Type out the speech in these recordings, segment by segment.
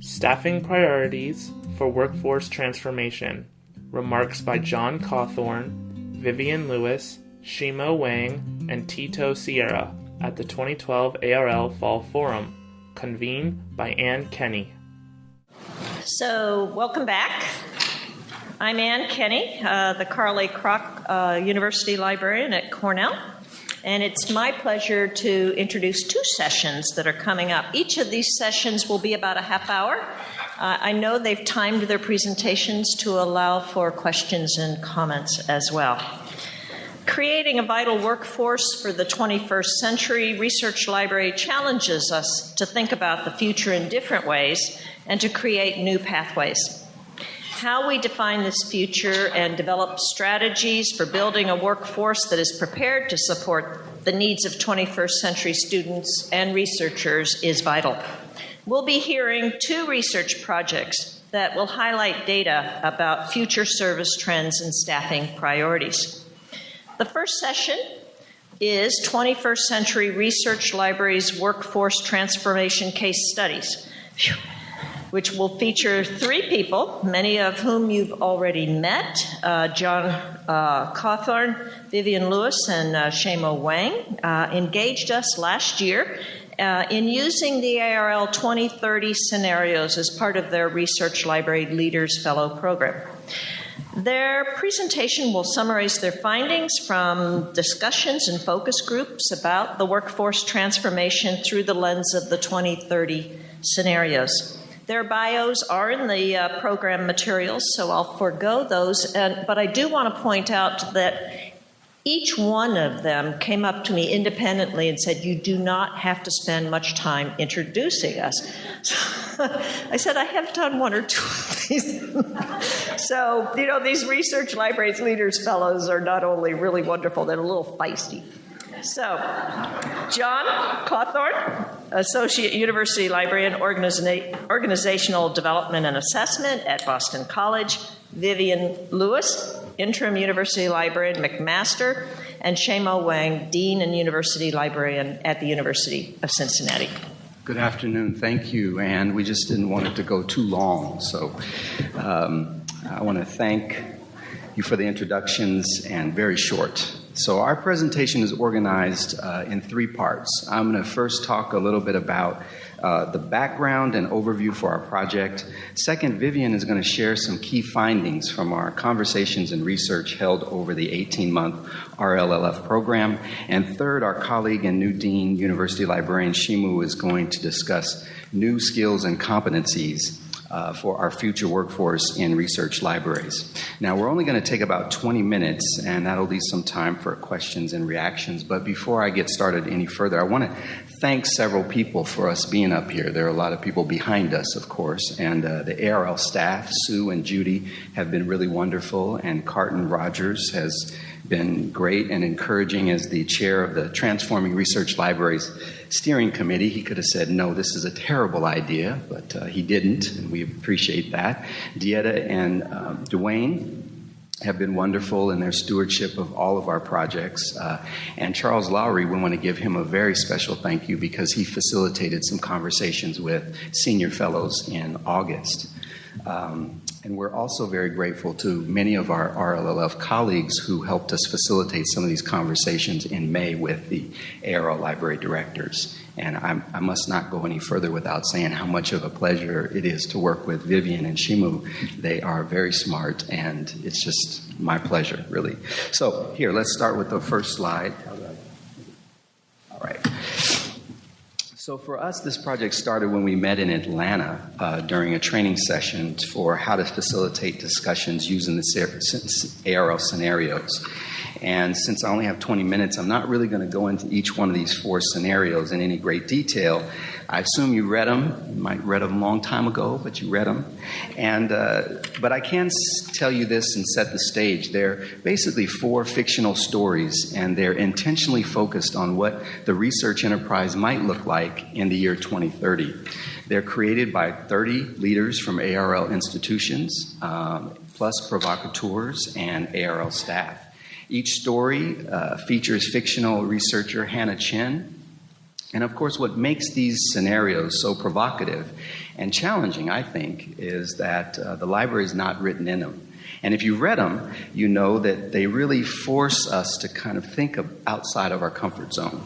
Staffing Priorities for Workforce Transformation. Remarks by John Cawthorn, Vivian Lewis, Xuemao Wang, and Tito Sierra at the 2012 ARL Fall Forum, convened by Ann Kenney. So, welcome back. I'm Ann Kenney, uh, the Carl A. Kroch uh, University Librarian at Cornell. And it's my pleasure to introduce two sessions that are coming up. Each of these sessions will be about a half hour. Uh, I know they've timed their presentations to allow for questions and comments as well. Creating a vital workforce for the 21st century, Research Library challenges us to think about the future in different ways and to create new pathways. How we define this future and develop strategies for building a workforce that is prepared to support the needs of 21st century students and researchers is vital. We'll be hearing two research projects that will highlight data about future service trends and staffing priorities. The first session is 21st Century Research Libraries Workforce Transformation Case Studies, which will feature three people, many of whom you've already met uh, John uh, Cawthorn, Vivian Lewis, and uh, Xuemao Wang, uh, engaged us last year. Uh, in using the ARL 2030 scenarios as part of their Research Library Leaders Fellow program. Their presentation will summarize their findings from discussions and focus groups about the workforce transformation through the lens of the 2030 scenarios. Their bios are in the uh, program materials, so I'll forego those. And, but I do want to point out that each one of them came up to me independently and said, You do not have to spend much time introducing us. I said, I have done one or two of these. so, you know, these Research Libraries Leaders Fellows are not only really wonderful, they're a little feisty. So, John Cawthorn, Associate University Librarian, Organiza- Organizational Development and Assessment at Boston College. Vivian Lewis, Interim University Librarian, McMaster. And Xuemao Wang, Dean and University Librarian at the University of Cincinnati. Good afternoon. Thank you, Anne. We just didn't want it to go too long. So um, I want to thank you for the introductions and very short. So, our presentation is organized uh, in three parts. I'm going to first talk a little bit about uh, the background and overview for our project. Second, Vivian is going to share some key findings from our conversations and research held over the 18 month RLLF program. And third, our colleague and new dean, University Librarian Xuemao, is going to discuss new skills and competencies uh, for our future workforce in research libraries. Now, we're only going to take about 20 minutes, and that'll leave some time for questions and reactions. But before I get started any further, I want to thank several people for us being up here. There are a lot of people behind us, of course, and uh, the ARL staff, Sue and Judy, have been really wonderful, and Carton Rogers has been great and encouraging as the chair of the Transforming Research Libraries Steering Committee. He could have said, no, this is a terrible idea, but uh, he didn't, and we appreciate that. Dieta and um, Dwayne have been wonderful in their stewardship of all of our projects. Uh, and Charles Lowry, we want to give him a very special thank you because he facilitated some conversations with senior fellows in August. Um, and we're also very grateful to many of our RLLF colleagues who helped us facilitate some of these conversations in May with the ARL library directors. And I'm, i must not go any further without saying how much of a pleasure it is to work with Vivian and Xuemao. They are very smart, and it's just my pleasure, really. So, here, let's start with the first slide. All right. So, for us, this project started when we met in Atlanta uh, during a training session for how to facilitate discussions using the ARL scenarios. And since I only have 20 minutes, I'm not really going to go into each one of these four scenarios in any great detail. I assume you read them. You might read them a long time ago, but you read them. And uh, but I can tell you this and set the stage. They're basically four fictional stories, and they're intentionally focused on what the research enterprise might look like in the year 2030. They're created by 30 leaders from ARL institutions, um, plus provocateurs and ARL staff. Each story uh, features fictional researcher Hannah Chen, And of course, what makes these scenarios so provocative and challenging, I think, is that uh, the library is not written in them. And if you read them, you know that they really force us to kind of think of outside of our comfort zone.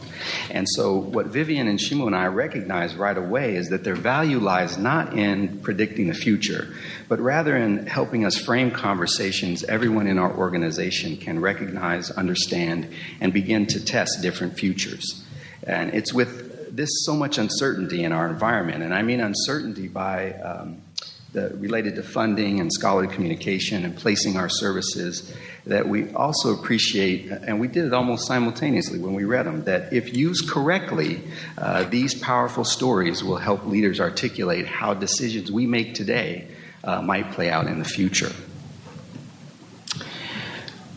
And so, what Vivian and Xuemao and I recognize right away is that their value lies not in predicting the future, but rather in helping us frame conversations everyone in our organization can recognize, understand, and begin to test different futures. And it's with this so much uncertainty in our environment, and I mean uncertainty by um, the, related to funding and scholarly communication and placing our services that we also appreciate, and we did it almost simultaneously when we read them, that if used correctly, uh, these powerful stories will help leaders articulate how decisions we make today uh, might play out in the future.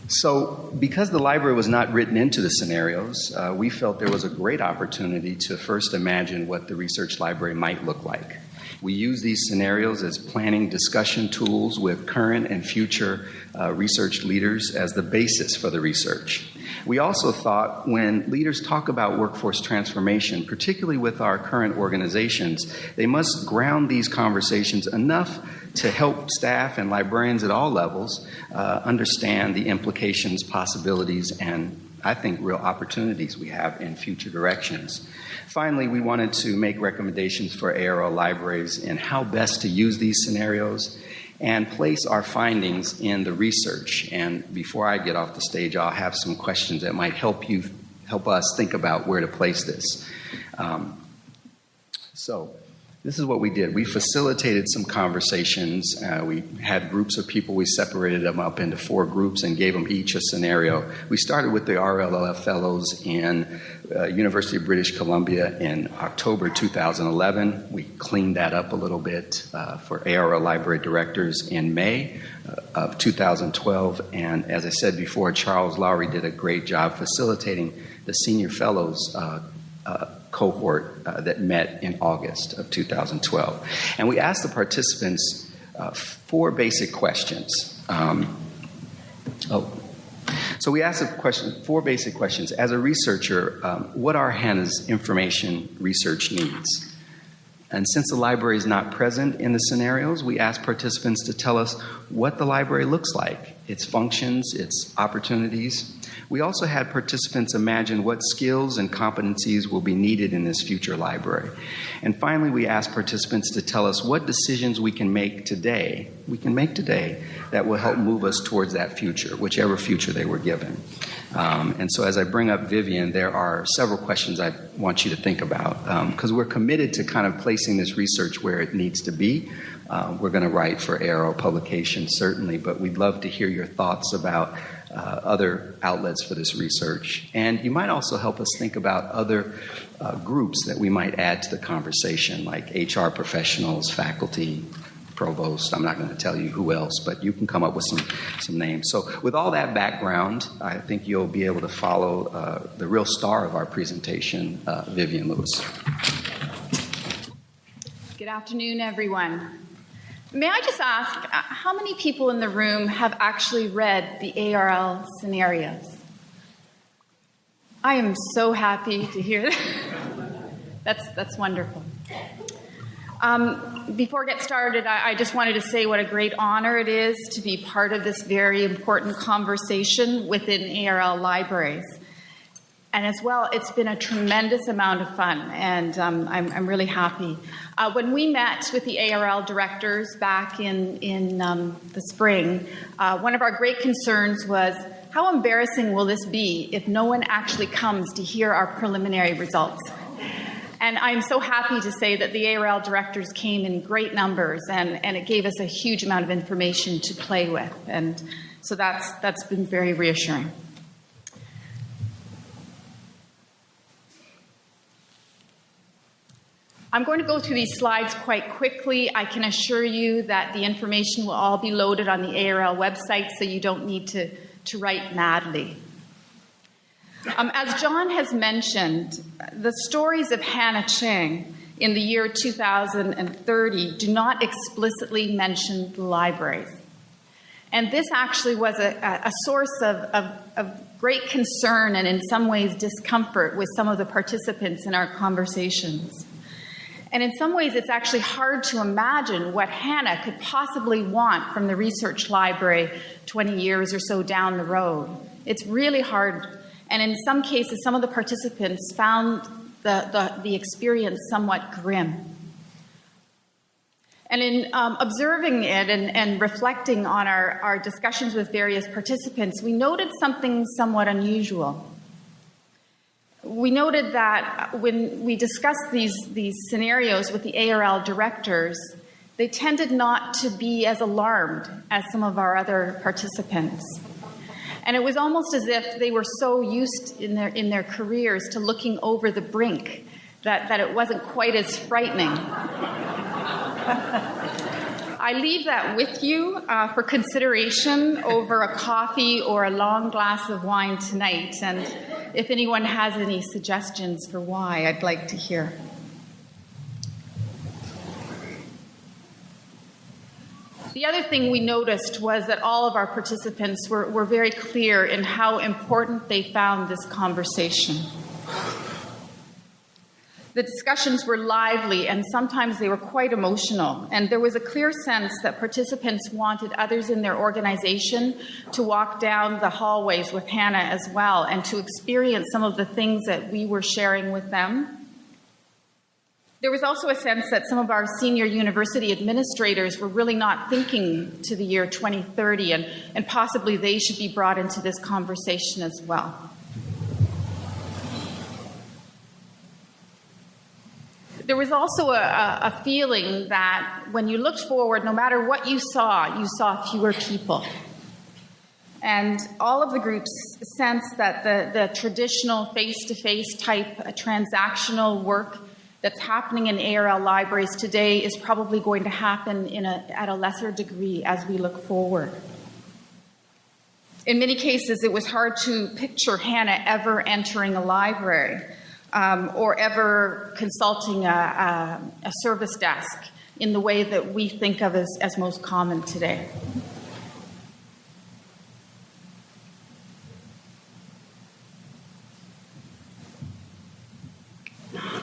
So, because the library was not written into the scenarios, uh, we felt there was a great opportunity to first imagine what the research library might look like. We use these scenarios as planning discussion tools with current and future uh, research leaders as the basis for the research. We also thought when leaders talk about workforce transformation, particularly with our current organizations, they must ground these conversations enough to help staff and librarians at all levels uh, understand the implications, possibilities, and I think real opportunities we have in future directions. Finally, we wanted to make recommendations for ARL libraries in how best to use these scenarios and place our findings in the research. And before I get off the stage, I'll have some questions that might help you help us think about where to place this. Um, so, this is what we did. We facilitated some conversations. Uh, we had groups of people. We separated them up into four groups and gave them each a scenario. We started with the RLLF Fellows in uh, University of British Columbia in October 2011. We cleaned that up a little bit uh, for ARL Library Directors in May uh, of 2012. And as I said before, Charles Lowry did a great job facilitating the Senior Fellows uh, uh, cohort uh, that met in August of 2012. And we asked the participants uh, four basic questions. Um, oh, so we asked question, four basic questions. As a researcher, um, what are Hannah's information research needs? And since the library is not present in the scenarios, we asked participants to tell us what the library looks like, its functions, its opportunities, we also had participants imagine what skills and competencies will be needed in this future library. And finally, we asked participants to tell us what decisions we can make today, we can make today, that will help move us towards that future, whichever future they were given. Um, and so, as I bring up Vivian, there are several questions I want you to think about because um, we're committed to kind of placing this research where it needs to be. Uh, we're going to write for ARL publication, certainly, but we'd love to hear your thoughts about uh, other outlets for this research. And you might also help us think about other uh, groups that we might add to the conversation, like HR professionals, faculty, provost. I'm not going to tell you who else, but you can come up with some, some names. So, with all that background, I think you'll be able to follow uh, the real star of our presentation, uh, Vivian Lewis. Good afternoon, everyone. May I just ask, uh, how many people in the room have actually read the ARL scenarios? I am so happy to hear that. that's, that's wonderful. Um, before I get started, I, I just wanted to say what a great honor it is to be part of this very important conversation within ARL libraries. And as well, it's been a tremendous amount of fun, and um, I'm, I'm, really happy. Uh, when we met with the ARL directors back in, in um, the spring, uh, one of our great concerns was how embarrassing will this be if no one actually comes to hear our preliminary results? And I'm so happy to say that the ARL directors came in great numbers, and, and it gave us a huge amount of information to play with. And so that's, that's been very reassuring. I'm going to go through these slides quite quickly. I can assure you that the information will all be loaded on the ARL website, so you don't need to, to write madly. Um, as John has mentioned, the stories of Hannah Chang in the year 2030 do not explicitly mention the libraries. And this actually was a, a source of, of, of great concern and, in some ways, discomfort with some of the participants in our conversations. And in some ways, it's actually hard to imagine what Hannah could possibly want from the research library 20 years or so down the road. It's really hard. And in some cases, some of the participants found the, the, the experience somewhat grim. And in um, observing it and, and reflecting on our, our discussions with various participants, we noted something somewhat unusual. We noted that when we discussed these, these scenarios with the ARL directors, they tended not to be as alarmed as some of our other participants. And it was almost as if they were so used in their, in their careers to looking over the brink that, that it wasn't quite as frightening. I leave that with you uh, for consideration over a coffee or a long glass of wine tonight. And if anyone has any suggestions for why, I'd like to hear. The other thing we noticed was that all of our participants were, were very clear in how important they found this conversation. The discussions were lively and sometimes they were quite emotional. And there was a clear sense that participants wanted others in their organization to walk down the hallways with Hannah as well and to experience some of the things that we were sharing with them. There was also a sense that some of our senior university administrators were really not thinking to the year 2030, and, and possibly they should be brought into this conversation as well. There was also a, a, feeling that when you looked forward, no matter what you saw, you saw fewer people. And all of the groups sensed that the, the traditional face to face type transactional work that's happening in ARL libraries today is probably going to happen in a, at a lesser degree as we look forward. In many cases, it was hard to picture Hannah ever entering a library um, or ever consulting a, a, a, service desk in the way that we think of as, as most common today.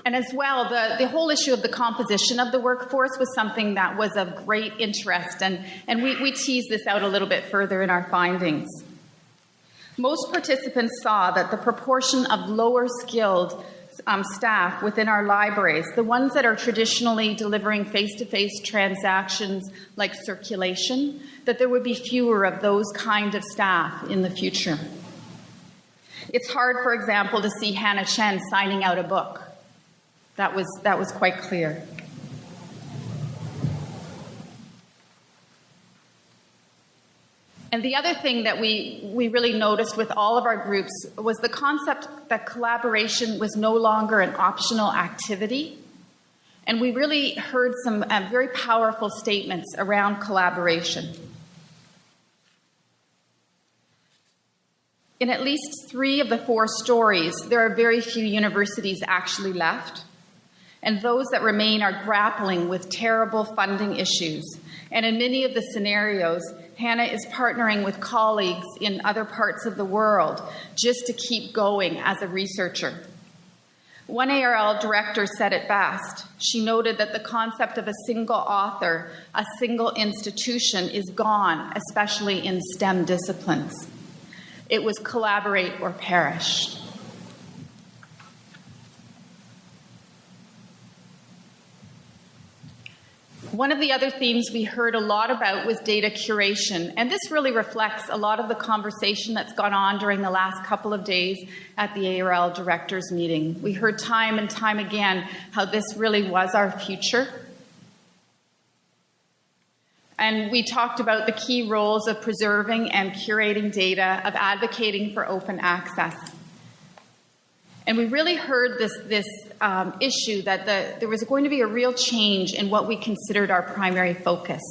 And as well, the, the whole issue of the composition of the workforce was something that was of great interest, and, and we, we tease this out a little bit further in our findings. Most participants saw that the proportion of lower skilled um, staff within our libraries, the ones that are traditionally delivering face-to-face -face transactions like circulation, that there would be fewer of those kind of staff in the future. It's hard, for example, to see Hannah Chen signing out a book. That was, that was quite clear. And the other thing that we, we really noticed with all of our groups was the concept that collaboration was no longer an optional activity. And we really heard some uh, very powerful statements around collaboration. In at least three of the four stories, there are very few universities actually left. And those that remain are grappling with terrible funding issues. And in many of the scenarios, Hannah is partnering with colleagues in other parts of the world just to keep going as a researcher. One ARL director said it best. She noted that the concept of a single author, a single institution, is gone, especially in STEM disciplines. It was collaborate or perish. One of the other themes we heard a lot about was data curation, and this really reflects a lot of the conversation that's gone on during the last couple of days at the ARL directors meeting. We heard time and time again how this really was our future. And we talked about the key roles of preserving and curating data, of advocating for open access. And we really heard this, this um, issue that the, there was going to be a real change in what we considered our primary focus.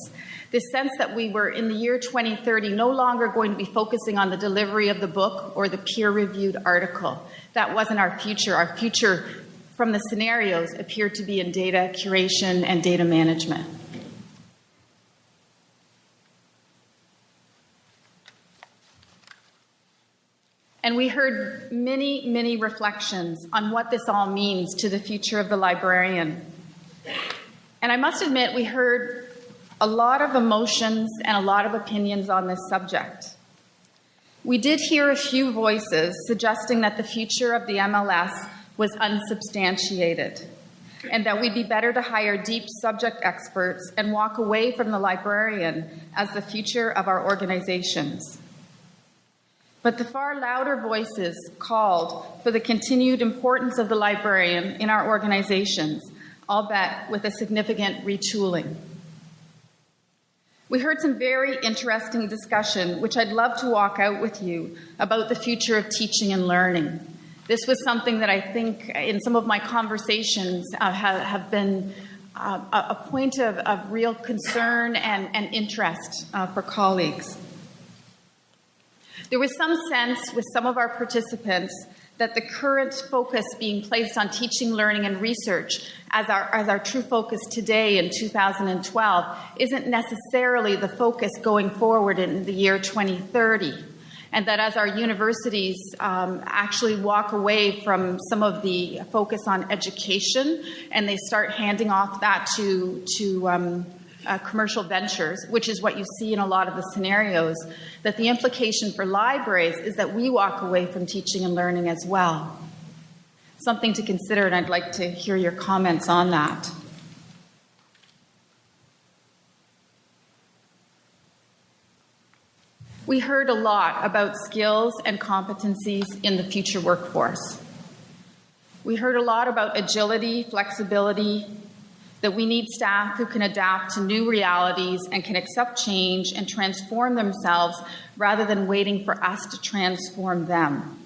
This sense that we were in the year 2030 no longer going to be focusing on the delivery of the book or the peer reviewed article. That wasn't our future. Our future from the scenarios appeared to be in data curation and data management. And we heard many, many reflections on what this all means to the future of the librarian. And I must admit, we heard a lot of emotions and a lot of opinions on this subject. We did hear a few voices suggesting that the future of the MLS was unsubstantiated and that we'd be better to hire deep subject experts and walk away from the librarian as the future of our organizations. But the far louder voices called for the continued importance of the librarian in our organizations, albeit with a significant retooling. We heard some very interesting discussion, which I'd love to walk out with you about the future of teaching and learning. This was something that I think in some of my conversations uh, have, have, been uh, a point of, of, real concern and, and interest uh, for colleagues. There was some sense with some of our participants that the current focus being placed on teaching, learning, and research as our, as our true focus today in 2012 isn't necessarily the focus going forward in the year 2030. And that as our universities um, actually walk away from some of the focus on education and they start handing off that to, to um, uh, commercial ventures, which is what you see in a lot of the scenarios, that the implication for libraries is that we walk away from teaching and learning as well. Something to consider, and I'd like to hear your comments on that. We heard a lot about skills and competencies in the future workforce. We heard a lot about agility, flexibility, that we need staff who can adapt to new realities and can accept change and transform themselves rather than waiting for us to transform them.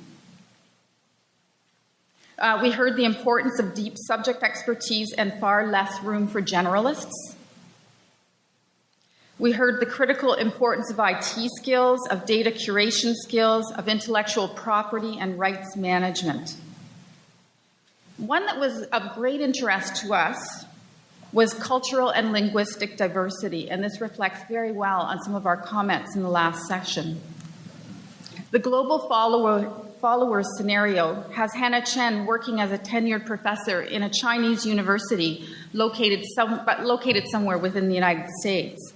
Uh, we heard the importance of deep subject expertise and far less room for generalists. We heard the critical importance of IT skills, of data curation skills, of intellectual property and rights management. One that was of great interest to us was cultural and linguistic diversity, and this reflects very well on some of our comments in the last session. The global follower, followers scenario has Hannah Chen working as a tenured professor in a Chinese university located, some, but located somewhere within the United States.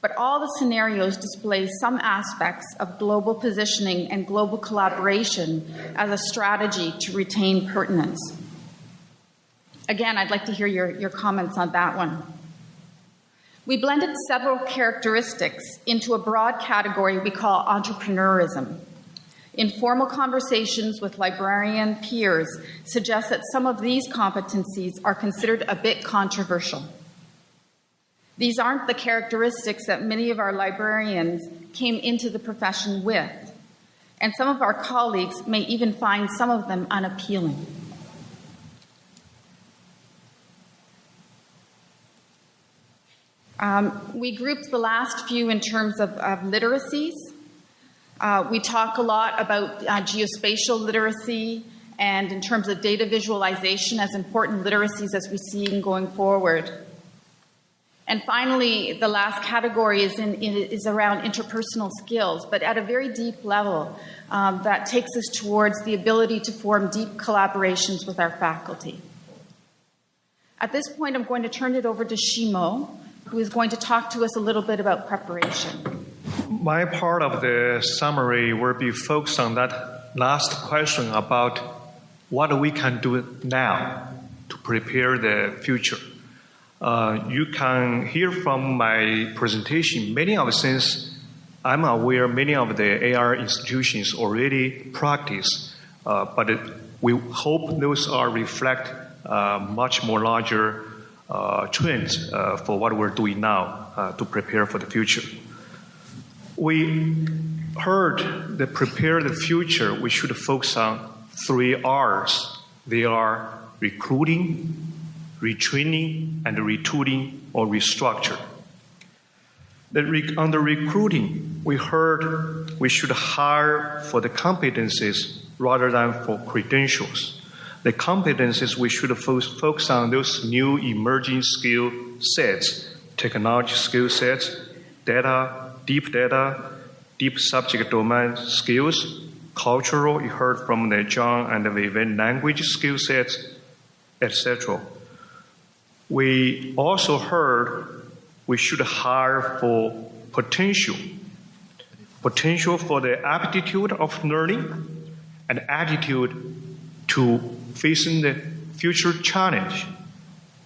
But all the scenarios display some aspects of global positioning and global collaboration as a strategy to retain pertinence. Again, I'd like to hear your, your comments on that one. We blended several characteristics into a broad category we call entrepreneurism. Informal conversations with librarian peers suggest that some of these competencies are considered a bit controversial. These aren't the characteristics that many of our librarians came into the profession with, and some of our colleagues may even find some of them unappealing. Um, we grouped the last few in terms of, of literacies. Uh, we talk a lot about uh, geospatial literacy and in terms of data visualization as important literacies as we see going forward. And finally, the last category is, in, is around interpersonal skills, but at a very deep level um, that takes us towards the ability to form deep collaborations with our faculty. At this point, I'm going to turn it over to Xuemao, who is going to talk to us a little bit about preparation. My part of the summary will be focused on that last question about what we can do now to prepare the future. Uh, you can hear from my presentation many of the things I'm aware many of the AR institutions already practice, uh, but it, we hope those are reflect uh, much more larger trends uh, for what we're doing now uh, to prepare for the future. We heard that prepare the future, we should focus on three R's. They are recruiting, retraining, and retooling or restructure. on the recruiting, we heard we should hire for the competencies rather than for credentials the competencies we should focus on those new emerging skill sets, technology skill sets, data, deep data, deep subject domain skills, cultural. You heard from the John and the Vivian language skill sets, etc. We also heard we should hire for potential, potential for the aptitude of learning and attitude to facing the future challenge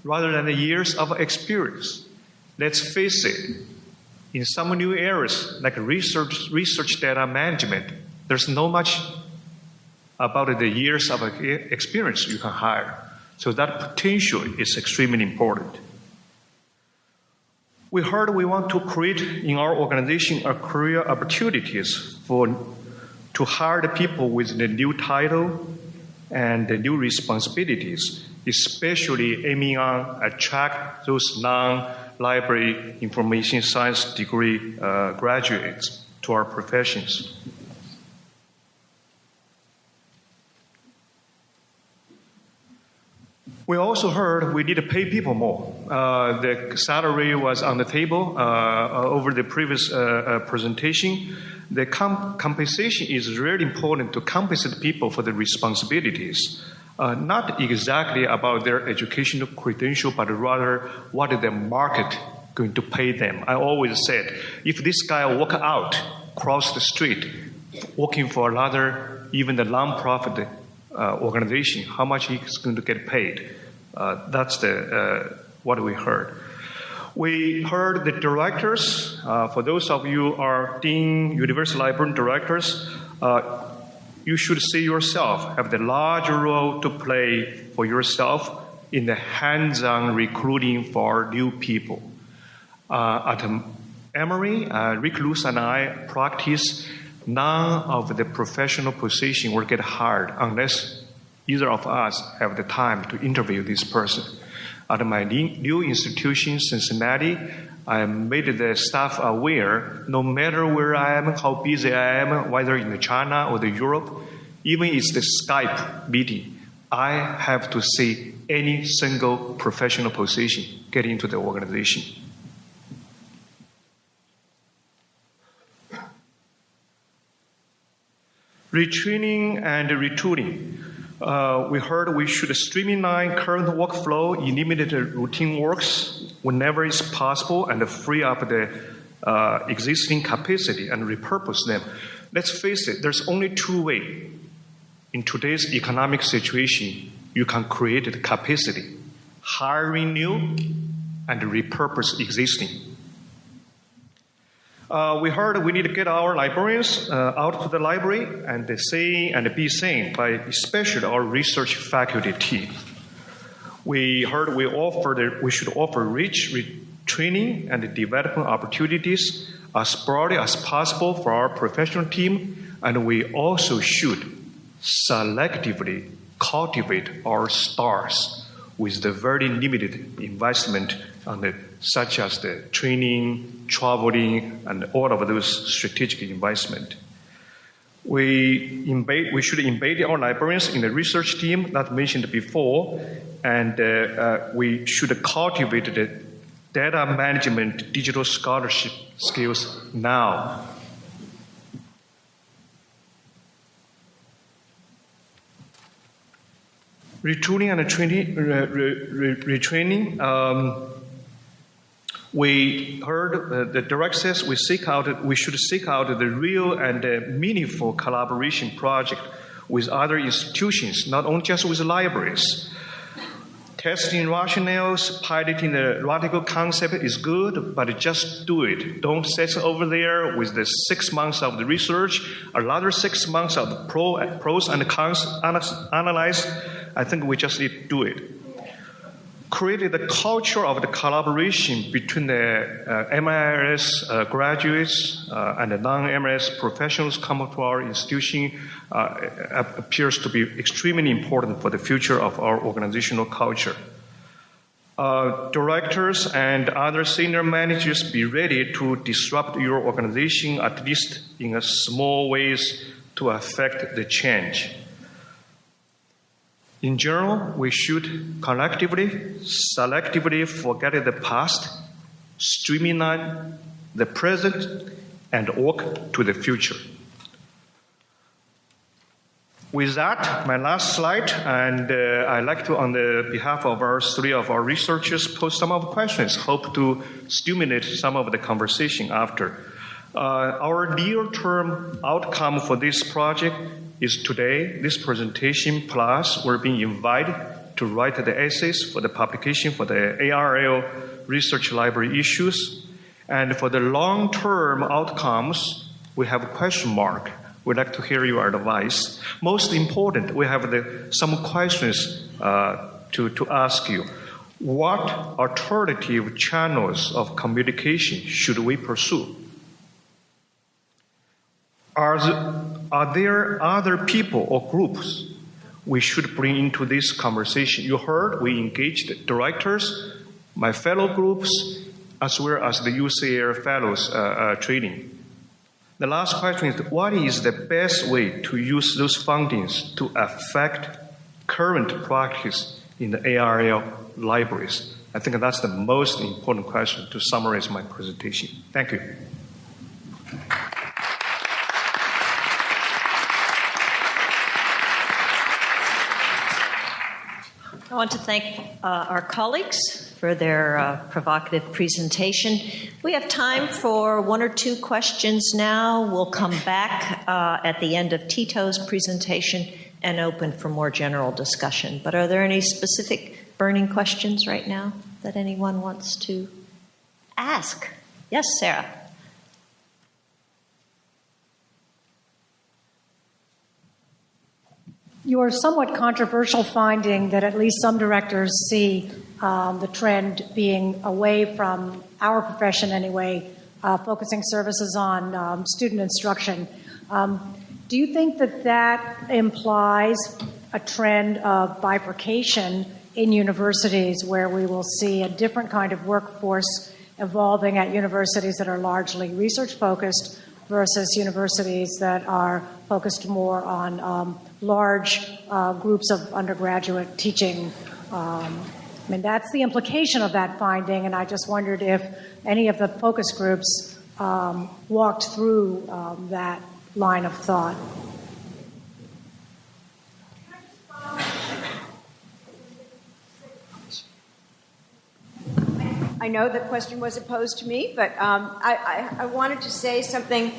rather than the years of experience. Let's face it, in some new areas like research, research data management, there's no much about the years of experience you can hire. So that potential is extremely important. We heard we want to create in our organization a career opportunities for to hire the people with the new title and the new responsibilities, especially aiming on attract those non-library information science degree uh, graduates to our professions. We also heard we need to pay people more. Uh, the salary was on the table uh, over the previous uh, uh presentation. The comp- compensation is really important to compensate people for the responsibilities. Uh, not exactly about their educational credential, but rather what is the market going to pay them. I always said, if this guy walk out, cross the street, working for another, even the non-profit uh, organization, how much he's going to get paid. Uh, that's the, uh, what we heard. We heard the directors, uh, for those of you are Dean, University Library directors, uh, you should see yourself have the large role to play for yourself in the hands-on recruiting for new people. At Emory, Rick Luce and I practice none of the professional position will get hired unless either of us have the time to interview this person. At my new institution, Cincinnati, I made the staff aware no matter where I am, how busy I am, whether in China or the Europe, even it's the Skype meeting, I have to see any single professional position get into the organization. Retraining and retooling. Uh, we heard we should streamline current workflow, eliminate routine works whenever it's possible, and free up the uh, existing capacity and repurpose them. Let's face it, there's only two ways in today's economic situation you can create the capacity hiring new and repurpose existing. Uh, we heard we need to get our librarians uh, out to the library and they see and be seen by especially our research faculty team. We heard we offered we should offer rich training and development opportunities as broadly as possible for our professional team, and we also should selectively cultivate our stars with the very limited investment on the, such as the training, traveling, and all of those strategic investment. We, embed, we should embed our librarians in the research team that mentioned before, and uh, uh, we should cultivate the data management digital scholarship skills now. Retooling and training, re, re, retraining. Um, we heard uh, the direct says we seek out we should seek out the real and uh, meaningful collaboration project with other institutions, not only just with libraries. Testing rationales, piloting the radical concept is good, but just do it. Don't sit over there with the six months of the research, another six months of pro, pros and cons analyze. I think we just need to do it created the culture of the collaboration between the uh, MIRS uh, graduates uh, and the non-MIRS professionals coming to our institution uh, appears to be extremely important for the future of our organizational culture. Uh, directors and other senior managers be ready to disrupt your organization at least in a small ways to affect the change. In general, we should collectively, selectively forget the past, streamline the present, and work to the future. With that, my last slide, and uh, I'd like to, on the behalf of our three of our researchers, pose some of the questions. Hope to stimulate some of the conversation after. Uh, our near-term outcome for this project is today, this presentation, plus we're being invited to write the essays for the publication for the ARL research library issues. And for the long-term outcomes, we have a question mark. We'd like to hear your advice. Most important, we have the, some questions uh, to, to ask you. What alternative channels of communication should we pursue? Are, the, are there other people or groups we should bring into this conversation? You heard we engaged directors, my fellow groups, as well as the UCL fellows uh, uh, training. The last question is what is the best way to use those fundings to affect current practice in the ARL libraries? I think that's the most important question to summarize my presentation. Thank you. I want to thank uh, our colleagues for their uh, provocative presentation. We have time for one or two questions now. We'll come back uh, at the end of Tito's presentation and open for more general discussion. But are there any specific burning questions right now that anyone wants to ask? Yes, Sarah. Your somewhat controversial finding that at least some directors see um, the trend being away from our profession anyway, uh, focusing services on um, student instruction. Um, do you think that that implies a trend of bifurcation in universities where we will see a different kind of workforce evolving at universities that are largely research focused versus universities that are focused more on um, large uh, groups of undergraduate teaching. Um, I mean, that's the implication of that finding, and I just wondered if any of the focus groups um, walked through um, that line of thought. I know the question wasn't posed to me, but um, I, I, I, wanted to say something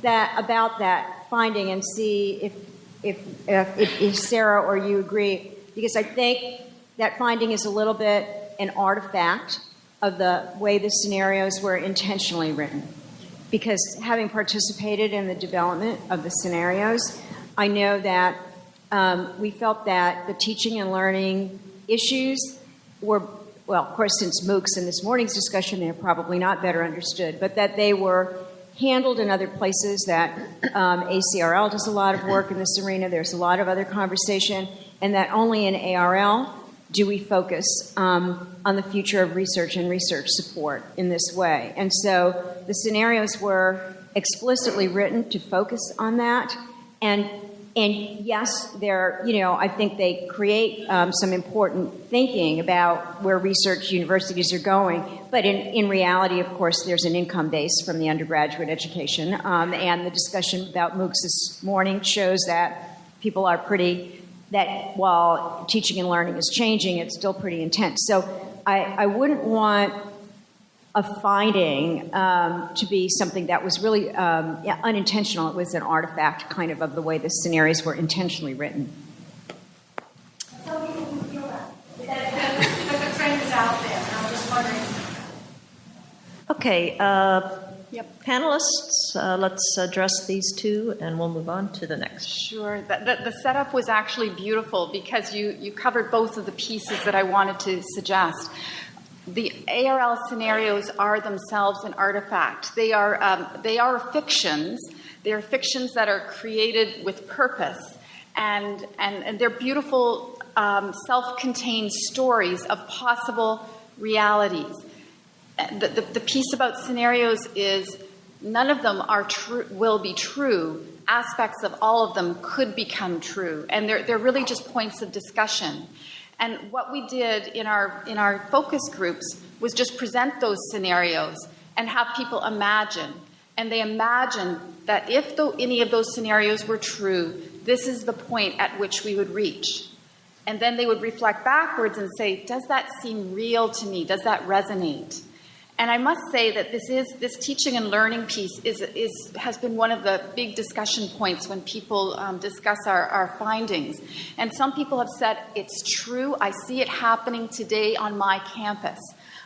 that about that finding and see if if, if, if Sarah or you agree, because I think that finding is a little bit an artifact of the way the scenarios were intentionally written. Because having participated in the development of the scenarios, I know that um, we felt that the teaching and learning issues were, well, of course, since MOOCs in this morning's discussion, they're probably not better understood, but that they were handled in other places that um, ACRL does a lot of work in this arena. There's a lot of other conversation, and that only in ARL do we focus um, on the future of research and research support in this way. And so the scenarios were explicitly written to focus on that. And and yes, they're, you know, I think they create um, some important thinking about where research universities are going. But in, in reality, of course, there's an income base from the undergraduate education. Um, and the discussion about MOOCs this morning shows that people are pretty, that while teaching and learning is changing, it's still pretty intense. So I, I wouldn't want a finding um, to be something that was really um, yeah, unintentional. It was an artifact, kind of, of the way the scenarios were intentionally written. Okay, uh, yep. panelists, uh, let's address these two and we'll move on to the next. Sure. The, the, the, setup was actually beautiful because you, you covered both of the pieces that I wanted to suggest the ARL scenarios are themselves an artifact. They are, um, they are fictions. They are fictions that are created with purpose, and, and, and they're beautiful um, self contained stories of possible realities. The, the, the, piece about scenarios is none of them are true, will be true. Aspects of all of them could become true, and they're, they're really just points of discussion. And what we did in our, in our focus groups was just present those scenarios and have people imagine. And they imagined that if any of those scenarios were true, this is the point at which we would reach. And then they would reflect backwards and say, does that seem real to me? Does that resonate? And I must say that this is this teaching and learning piece is, is has been one of the big discussion points when people um, discuss our, our findings. And some people have said it's true. I see it happening today on my campus.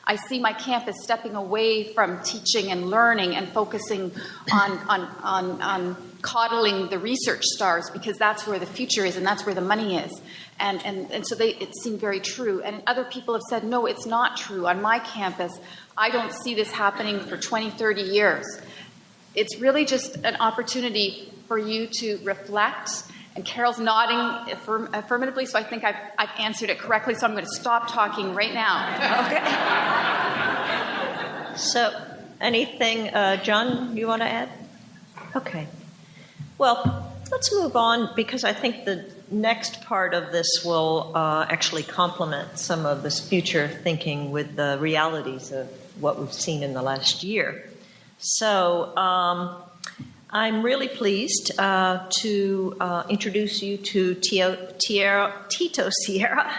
I see my campus stepping away from teaching and learning and focusing on, on, on, on coddling the research stars because that's where the future is and that's where the money is. And, and, and so they, it seemed very true. And other people have said, no, it's not true. On my campus, I don't see this happening for 20, 30 years. It's really just an opportunity for you to reflect. And Carol's nodding affirm- affirmatively, so I think I've, I've answered it correctly. So I'm going to stop talking right now. Okay. So, anything, uh, John, you want to add? Okay. Well, let's move on because I think the next part of this will uh, actually complement some of this future thinking with the realities of what we've seen in the last year. So, um, I'm really pleased uh, to uh, introduce you to Tio, Tio, Tito Sierra,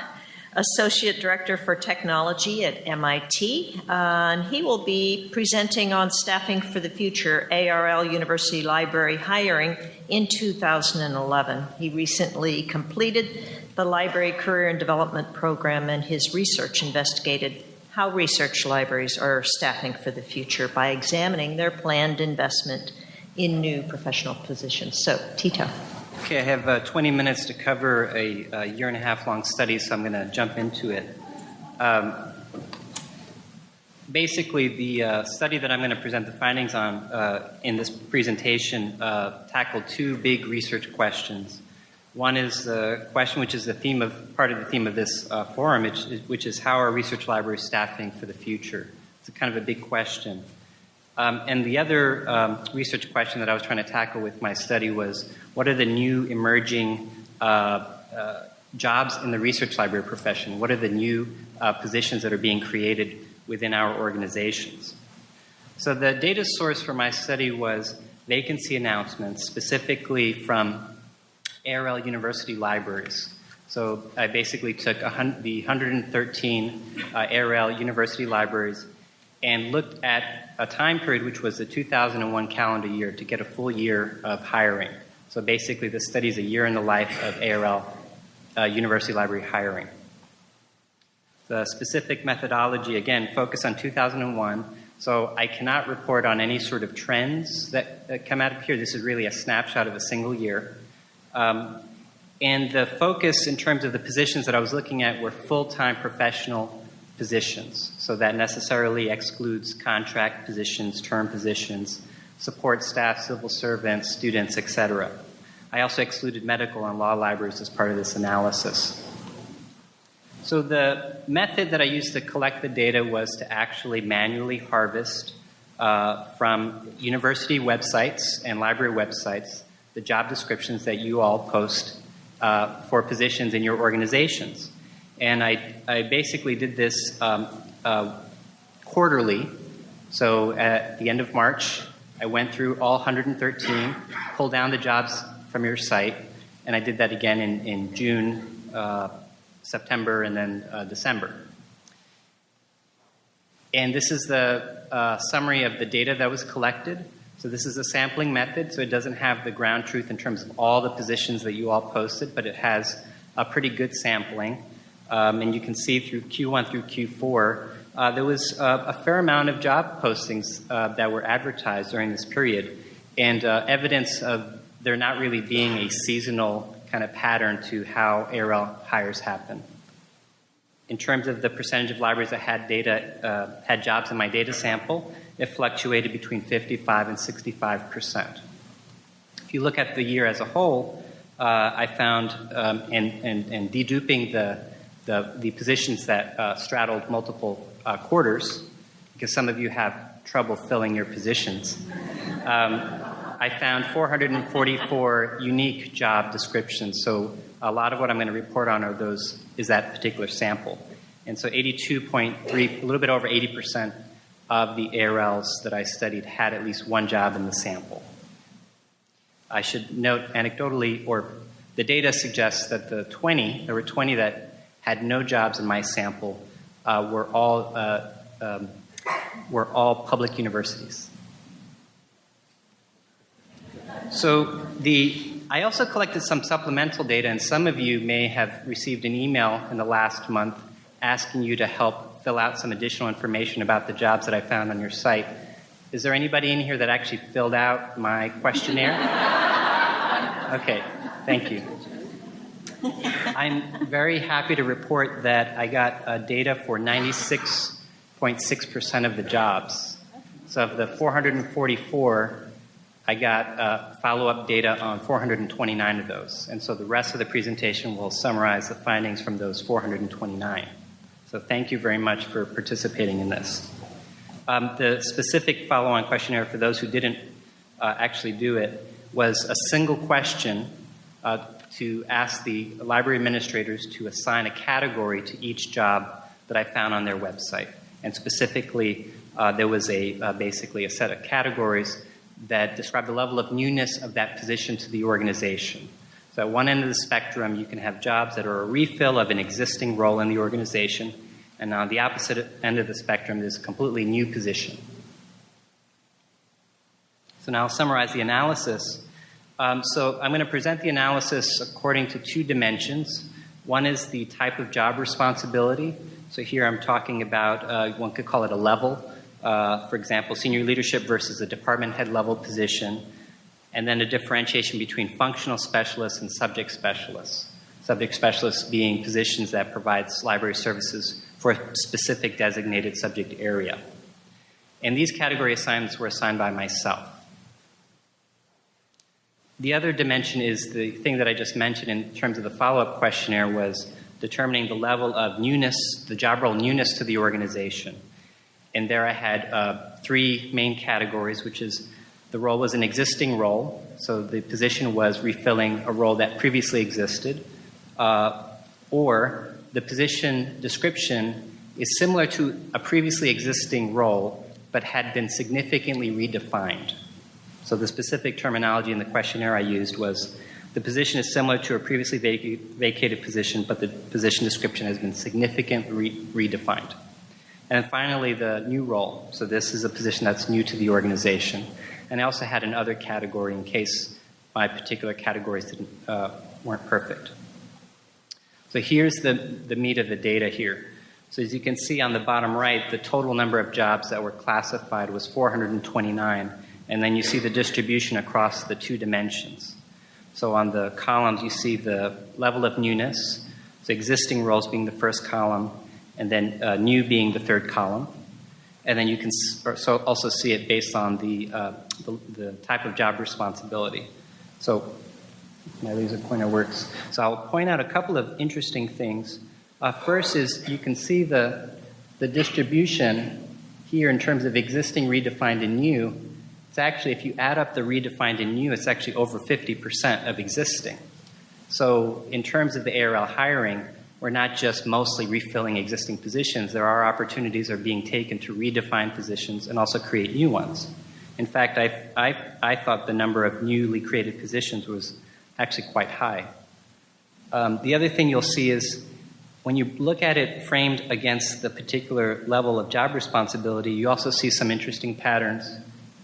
Associate Director for Technology at MIT. Uh, and he will be presenting on Staffing for the Future ARL University Library hiring in 2011. He recently completed the Library Career and Development Program, and his research investigated how research libraries are staffing for the future by examining their planned investment in new professional positions. So, Tito. Okay, I have uh, 20 minutes to cover a, a, year and a half long study, so I'm going to jump into it. Um, basically, the uh, study that I'm going to present the findings on uh, in this presentation uh, tackled two big research questions. One is the question, which is the theme of part of the theme of this uh, forum, which is, which is how are research libraries staffing for the future? It's kind of a big question. Um, and the other um, research question that I was trying to tackle with my study was what are the new emerging uh, uh, jobs in the research library profession? What are the new uh, positions that are being created within our organizations? So the data source for my study was vacancy announcements, specifically from ARL university libraries. So I basically took the 113 uh, ARL university libraries and looked at a time period which was the 2001 calendar year to get a full year of hiring. So basically, the study is a year in the life of ARL uh, University Library hiring. The specific methodology, again, focus on 2001. So I cannot report on any sort of trends that, that come out of here. This is really a snapshot of a single year. Um, and the focus in terms of the positions that I was looking at were full time professional positions. So that necessarily excludes contract positions, term positions, support staff, civil servants, students, etc. I also excluded medical and law libraries as part of this analysis. So the method that I used to collect the data was to actually manually harvest uh, from university websites and library websites the job descriptions that you all post uh, for positions in your organizations. And I, I basically did this um, uh, quarterly. So at the end of March, I went through all 113, pulled down the jobs from your site, and I did that again in, in June, uh, September, and then uh, December. And this is the uh, summary of the data that was collected. So this is a sampling method, so it doesn't have the ground truth in terms of all the positions that you all posted, but it has a pretty good sampling. Um, and you can see through Q1 through Q4, uh, there was uh, a fair amount of job postings uh, that were advertised during this period, and uh, evidence of there not really being a seasonal kind of pattern to how ARL hires happen. In terms of the percentage of libraries that had data, uh, had jobs in my data sample, it fluctuated between 55 and 65 percent. If you look at the year as a whole, uh, I found, um, and, and, and deduping the the, the positions that uh, straddled multiple uh, quarters, because some of you have trouble filling your positions. Um, I found 444 unique job descriptions. So a lot of what I'm going to report on are those is that particular sample. And so 82.3, a little bit over 80% of the ARLs that I studied had at least one job in the sample. I should note anecdotally or the data suggests that the 20, there were 20 that had no jobs in my sample, uh, were all uh, um, were all public universities. So the I also collected some supplemental data, and some of you may have received an email in the last month asking you to help fill out some additional information about the jobs that I found on your site. Is there anybody in here that actually filled out my questionnaire? Okay, thank you. I'm very happy to report that I got uh, data for 96.6% of the jobs. So of the 444, I got uh, follow up data on 429 of those. And so the rest of the presentation will summarize the findings from those 429. So thank you very much for participating in this. Um, the specific follow on questionnaire for those who didn't uh, actually do it was a single question uh, to ask the library administrators to assign a category to each job that I found on their website. And specifically, uh, there was a uh, basically a set of categories that describe the level of newness of that position to the organization. So at one end of the spectrum, you can have jobs that are a refill of an existing role in the organization, and on the opposite end of the spectrum, there's a completely new position. So now I'll summarize the analysis. Um, so I'm going to present the analysis according to two dimensions. One is the type of job responsibility. So here I'm talking about, uh, one could call it a level uh, for example, senior leadership versus a department head level position, and then a differentiation between functional specialists and subject specialists. Subject specialists being positions that provides library services for a specific designated subject area. And these category assignments were assigned by myself. The other dimension is the thing that I just mentioned in terms of the follow up questionnaire was determining the level of newness, the job role newness to the organization. And there I had uh, three main categories, which is the role was an existing role, so the position was refilling a role that previously existed, uh, or the position description is similar to a previously existing role but had been significantly redefined. So the specific terminology in the questionnaire I used was the position is similar to a previously vac- vacated position, but the position description has been significantly re- redefined. And finally, the new role. So this is a position that's new to the organization. And I also had another category in case my particular categories didn't, uh, weren't perfect. So here's the, the meat of the data here. So as you can see on the bottom right, the total number of jobs that were classified was 429. And then you see the distribution across the two dimensions. So on the columns, you see the level of newness, so existing roles being the first column, and then uh, new being the third column. And then you can so also see it based on the, uh, the, the, type of job responsibility. So my laser pointer works. So I'll point out a couple of interesting things. Uh, first is you can see the, the distribution here in terms of existing, redefined, and new. It's actually, if you add up the redefined and new, it's actually over 50% of existing. So in terms of the ARL hiring, we're not just mostly refilling existing positions. There are opportunities are being taken to redefine positions and also create new ones. In fact, I, I, I thought the number of newly created positions was actually quite high. Um, the other thing you'll see is when you look at it framed against the particular level of job responsibility, you also see some interesting patterns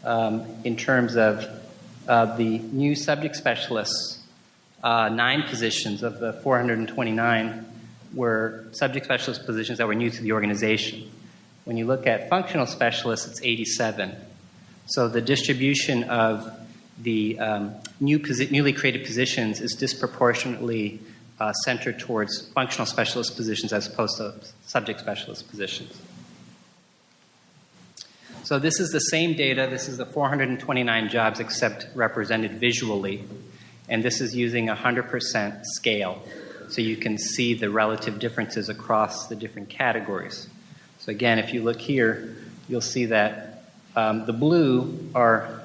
um, in terms of uh, the new subject specialists. Uh, nine positions of the 429 were subject specialist positions that were new to the organization. When you look at functional specialists, it's 87. So the distribution of the um, new newly created positions is disproportionately uh, centered towards functional specialist positions as opposed to subject specialist positions. So this is the same data. This is the 429 jobs except represented visually. And this is using a 100% scale so you can see the relative differences across the different categories. So again, if you look here, you'll see that um, the blue are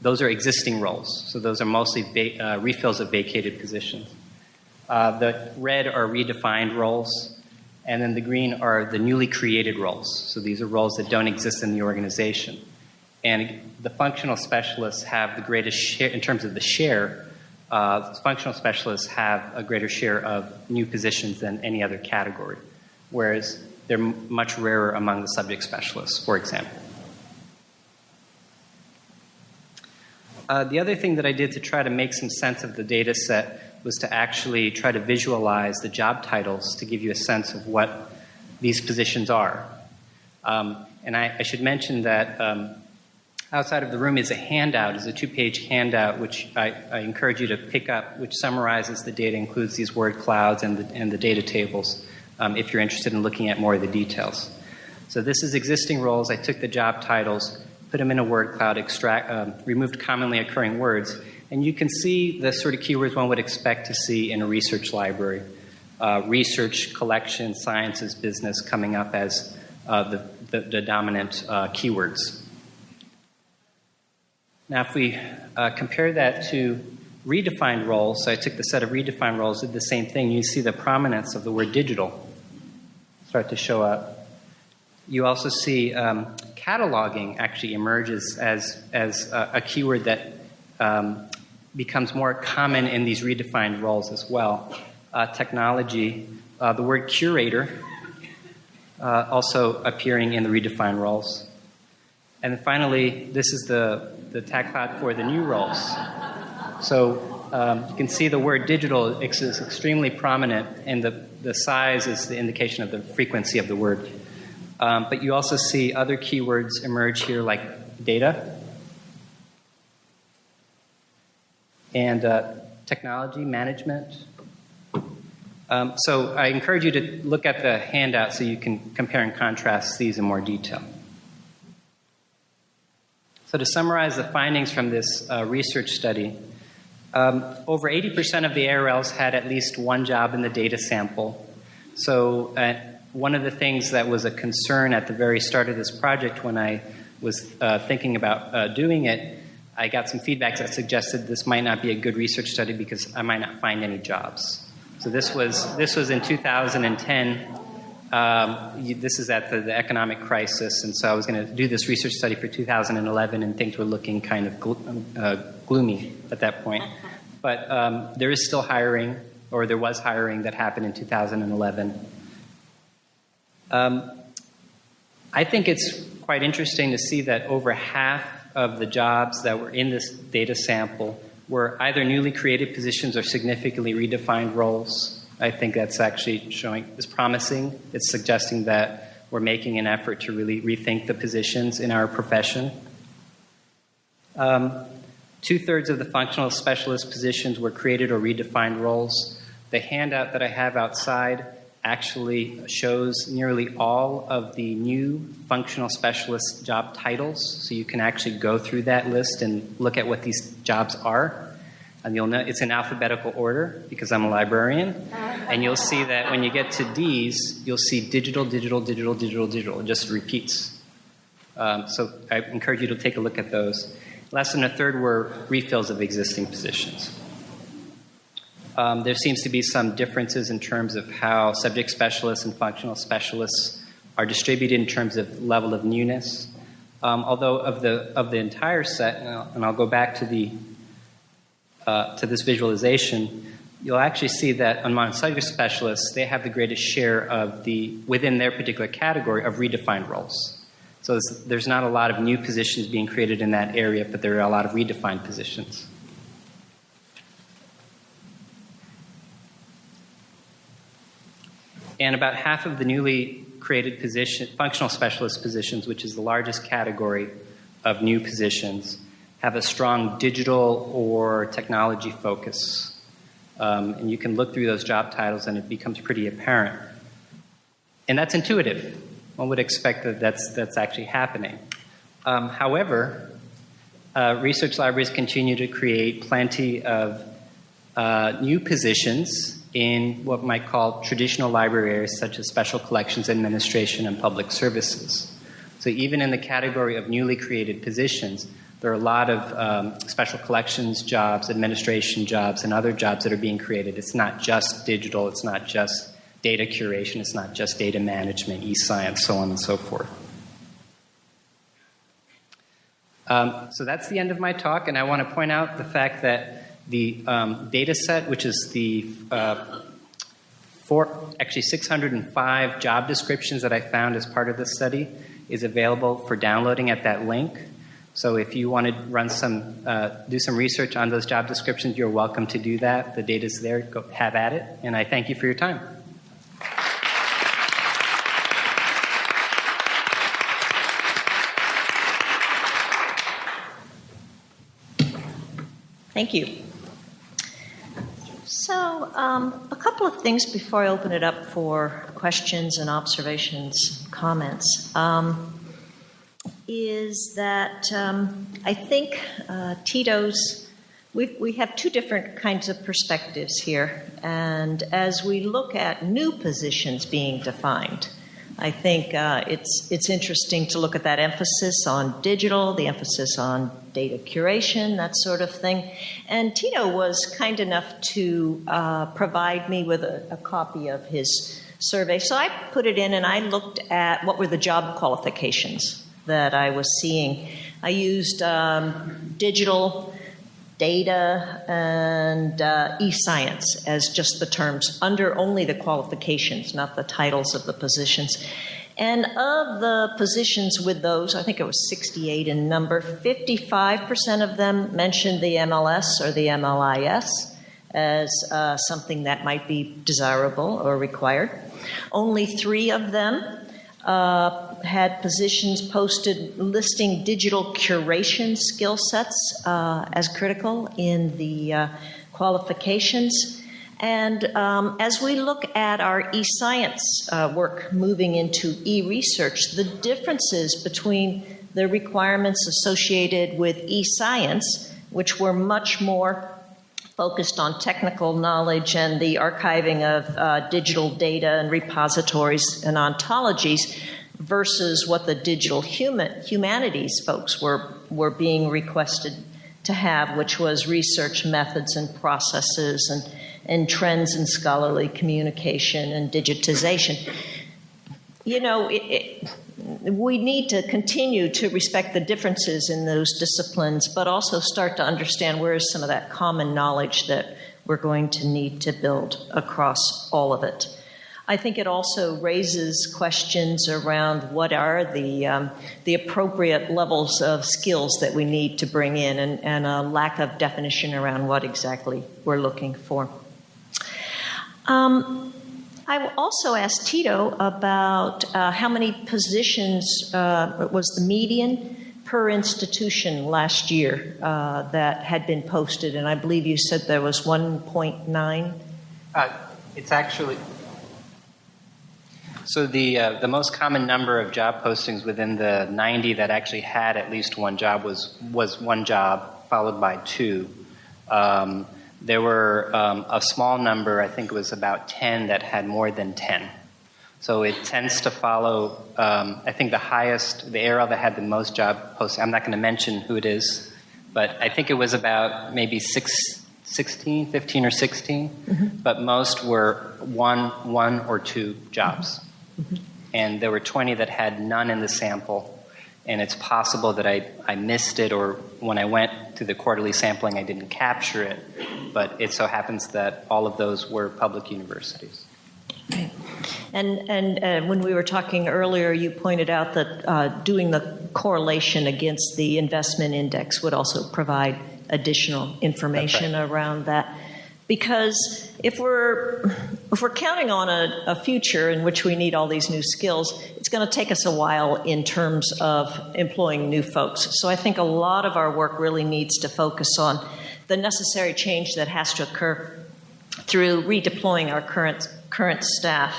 those are existing roles. So those are mostly uh, refills of vacated positions. Uh, the red are redefined roles, and then the green are the newly created roles. So these are roles that don't exist in the organization. And the functional specialists have the greatest share in terms of the share uh, functional specialists have a greater share of new positions than any other category, whereas they're much rarer among the subject specialists, for example. Uh, the other thing that I did to try to make some sense of the data set was to actually try to visualize the job titles to give you a sense of what these positions are. Um, and I, I, should mention that um, outside of the room is a handout, is a two-page handout, which I, I, encourage you to pick up, which summarizes the data, includes these word clouds and the, and the data tables, um, if you're interested in looking at more of the details. So this is existing roles. I took the job titles, put them in a word cloud, extract, um, removed commonly occurring words, and you can see the sort of keywords one would expect to see in a research library. Uh, research, collection, sciences, business coming up as uh, the, the, the, dominant uh, keywords. Now, if we uh, compare that to redefined roles, so I took the set of redefined roles, did the same thing. You see the prominence of the word digital start to show up. You also see um, cataloging actually emerges as, as a, a keyword that um, becomes more common in these redefined roles as well. Uh, technology, uh, the word curator uh, also appearing in the redefined roles. And finally, this is the, the tag cloud for the new roles. So um, you can see the word digital is extremely prominent, and the, the size is the indication of the frequency of the word. Um, but you also see other keywords emerge here like data and uh, technology management. Um, so I encourage you to look at the handout so you can compare and contrast these in more detail. So to summarize the findings from this uh, research study, um, over 80% of the ARLs had at least one job in the data sample. So uh, one of the things that was a concern at the very start of this project when I was uh, thinking about uh, doing it, I got some feedback that suggested this might not be a good research study because I might not find any jobs. So this was this was in 2010. Um, this is at the, the, economic crisis, and so I was going to do this research study for 2011, and things were looking kind of glo- uh, gloomy at that point. But um, there is still hiring, or there was hiring that happened in 2011. Um, I think it's quite interesting to see that over half of the jobs that were in this data sample were either newly created positions or significantly redefined roles. I think that's actually showing is promising. It's suggesting that we're making an effort to really rethink the positions in our profession. Um, Two thirds of the functional specialist positions were created or redefined roles. The handout that I have outside actually shows nearly all of the new functional specialist job titles. So you can actually go through that list and look at what these jobs are. And you'll know it's in alphabetical order because I'm a librarian. And you'll see that when you get to D's, you'll see digital, digital, digital, digital, digital. It just repeats. Um, so I encourage you to take a look at those. Less than a third were refills of existing positions. Um, there seems to be some differences in terms of how subject specialists and functional specialists are distributed in terms of level of newness. Um, although of the of the entire set, and I'll, and I'll go back to the uh, to this visualization, you'll actually see that among subject specialists, they have the greatest share of the within their particular category of redefined roles. So there's not a lot of new positions being created in that area, but there are a lot of redefined positions. And about half of the newly created position, functional specialist positions, which is the largest category of new positions, have a strong digital or technology focus. Um, and you can look through those job titles and it becomes pretty apparent. And that's intuitive. One would expect that that's, that's actually happening. Um, however, uh, research libraries continue to create plenty of uh, new positions in what might call traditional library areas such as special collections administration and public services. So even in the category of newly created positions, there are a lot of um, special collections jobs, administration jobs, and other jobs that are being created. It's not just digital, it's not just data curation, it's not just data management, e science, so on and so forth. Um, so that's the end of my talk, and I want to point out the fact that The um, data set, which is the uh, four, actually 605 job descriptions that I found as part of this study, is available for downloading at that link. So if you want to run some, uh, do some research on those job descriptions, you're welcome to do that. The data's there. Go have at it. And I thank you for your time. Thank you. So, um, a couple of things before I open it up for questions and observations, comments. Um, is that um, I think uh, Tito's, we we have two different kinds of perspectives here. And as we look at new positions being defined, I think uh, it's, it's interesting to look at that emphasis on digital, the emphasis on data curation, that sort of thing. And Tito was kind enough to uh, provide me with a, a copy of his survey. So I put it in and I looked at what were the job qualifications that I was seeing. I used um, digital, data, and uh, e science as just the terms, under only the qualifications, not the titles of the positions. And of the positions with those, I think it was 68 in number, 55% of them mentioned the MLS or the MLIS as uh, something that might be desirable or required. Only three of them uh, had positions posted listing digital curation skill sets uh, as critical in the uh, qualifications. And um, as we look at our e science uh, work moving into e research, the differences between the requirements associated with e science, which were much more focused on technical knowledge and the archiving of uh, digital data and repositories and ontologies versus what the digital human, humanities folks were, were being requested to have, which was research methods and processes and, and trends in scholarly communication and digitization. You know, it, it, we need to continue to respect the differences in those disciplines, but also start to understand where is some of that common knowledge that we're going to need to build across all of it. I think it also raises questions around what are the, um, the appropriate levels of skills that we need to bring in and, and a lack of definition around what exactly we're looking for. Um, I also asked Tito about uh, how many positions uh, was the median per institution last year uh, that had been posted, and I believe you said there was 1.9. Uh, it's actually so the uh, the most common number of job postings within the 90 that actually had at least one job was was one job followed by two. Um, there were um, a small number, I think it was about 10, that had more than 10. So it tends to follow. Um, I think the highest, the ARL that had the most job postings. I'm not going to mention who it is, but I think it was about maybe six, 16, 15 or 16. Mm-hmm. But most were one, one or two jobs. Mm-hmm. And there were 20 that had none in the sample. And it's possible that I, I missed it, or when I went to the quarterly sampling, I didn't capture it. But it so happens that all of those were public universities. Okay. And, and uh, when we were talking earlier, you pointed out that uh, doing the correlation against the investment index would also provide additional information right. around that because if we're if we're counting on a, a, future in which we need all these new skills it's going to take us a while in terms of employing new folks so i think a lot of our work really needs to focus on the necessary change that has to occur through redeploying our current current staff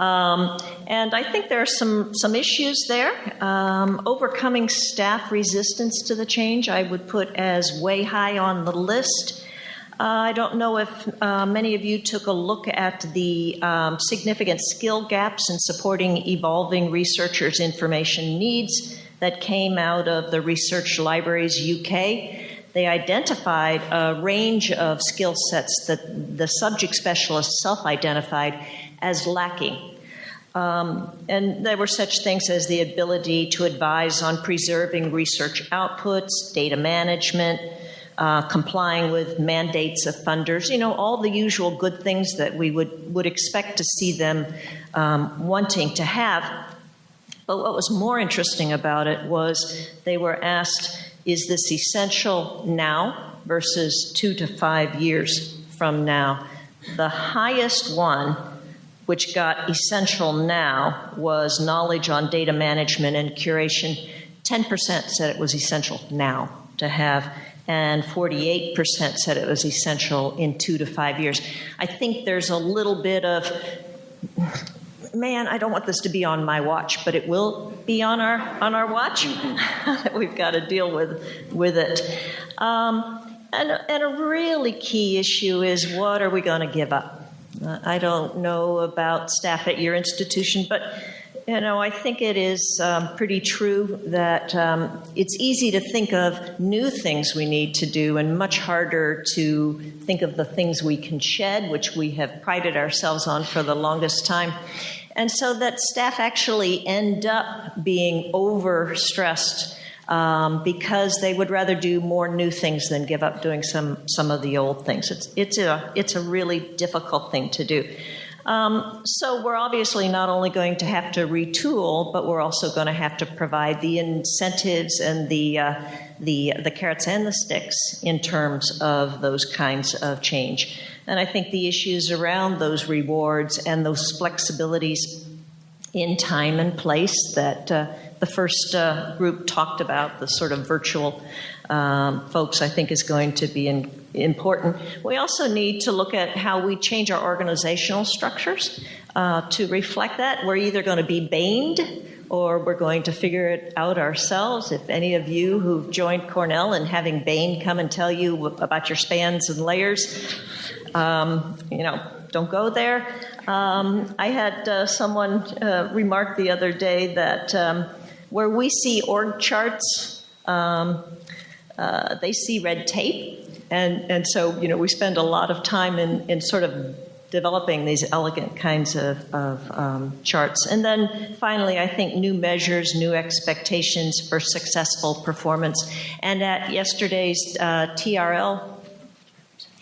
um, and I think there are some, some issues there. Um, overcoming staff resistance to the change, I would put as way high on the list. Uh, I don't know if uh, many of you took a look at the um, significant skill gaps in supporting evolving researchers' information needs that came out of the Research Libraries UK. They identified a range of skill sets that the subject specialists self identified as lacking. Um, and there were such things as the ability to advise on preserving research outputs, data management, uh, complying with mandates of funders, you know, all the usual good things that we would, would expect to see them um, wanting to have. But what was more interesting about it was they were asked, is this essential now versus two to five years from now? The highest one, which got essential now, was knowledge on data management and curation. 10% said it was essential now to have, and 48% said it was essential in two to five years. I think there's a little bit of man, I don't want this to be on my watch, but it will be on our on our watch. We've got to deal with with it. Um, and, and a really key issue is what are we going to give up? Uh, I don't know about staff at your institution, but you know, I think it is um, pretty true that um, it's easy to think of new things we need to do and much harder to think of the things we can shed, which we have prided ourselves on for the longest time. And so that staff actually end up being overstressed um, because they would rather do more new things than give up doing some, some of the old things. It's, it's, a, it's a really difficult thing to do. Um, so we're obviously not only going to have to retool, but we're also going to have to provide the incentives and the uh, the the carrots and the sticks in terms of those kinds of change. And I think the issues around those rewards and those flexibilities in time and place that uh, the first uh, group talked about, the sort of virtual um, folks, I think is going to be in, important. We also need to look at how we change our organizational structures uh, to reflect that. We're either going to be baned or we're going to figure it out ourselves. If any of you who've joined Cornell and having Bain come and tell you about your spans and layers, um, you know, don't go there. Um, I had uh, someone uh, remark the other day that um, where we see org charts, um, uh, they see red tape. And, and so, you know, we spend a lot of time in, in sort of developing these elegant kinds of, of um, charts. And then finally, I think new measures, new expectations for successful performance. And at yesterday's uh, TRL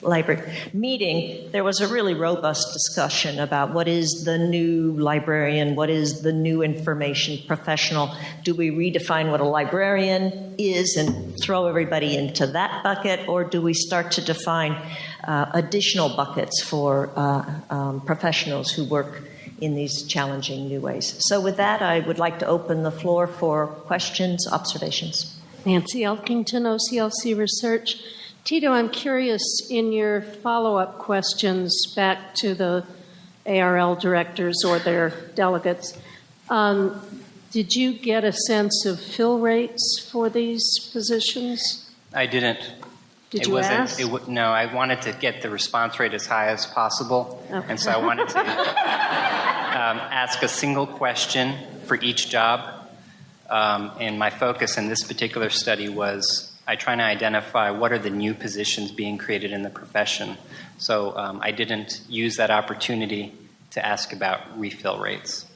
library meeting, there was a really robust discussion about what is the new librarian, what is the new information professional. Do we redefine what a librarian is and throw everybody into that bucket, or do we start to define uh, additional buckets for uh, um, professionals who work? In these challenging new ways. So, with that, I would like to open the floor for questions, observations. Nancy Elkington, OCLC Research. Tito, I'm curious in your follow up questions back to the ARL directors or their delegates, um, did you get a sense of fill rates for these positions? I didn't. Did it you wasn't, ask? It, no, I wanted to get the response rate as high as possible, Okay. and so I wanted to um, ask a single question for each job. Um, and my focus in this particular study was I try to identify what are the new positions being created in the profession. So um, I didn't use that opportunity to ask about refill rates.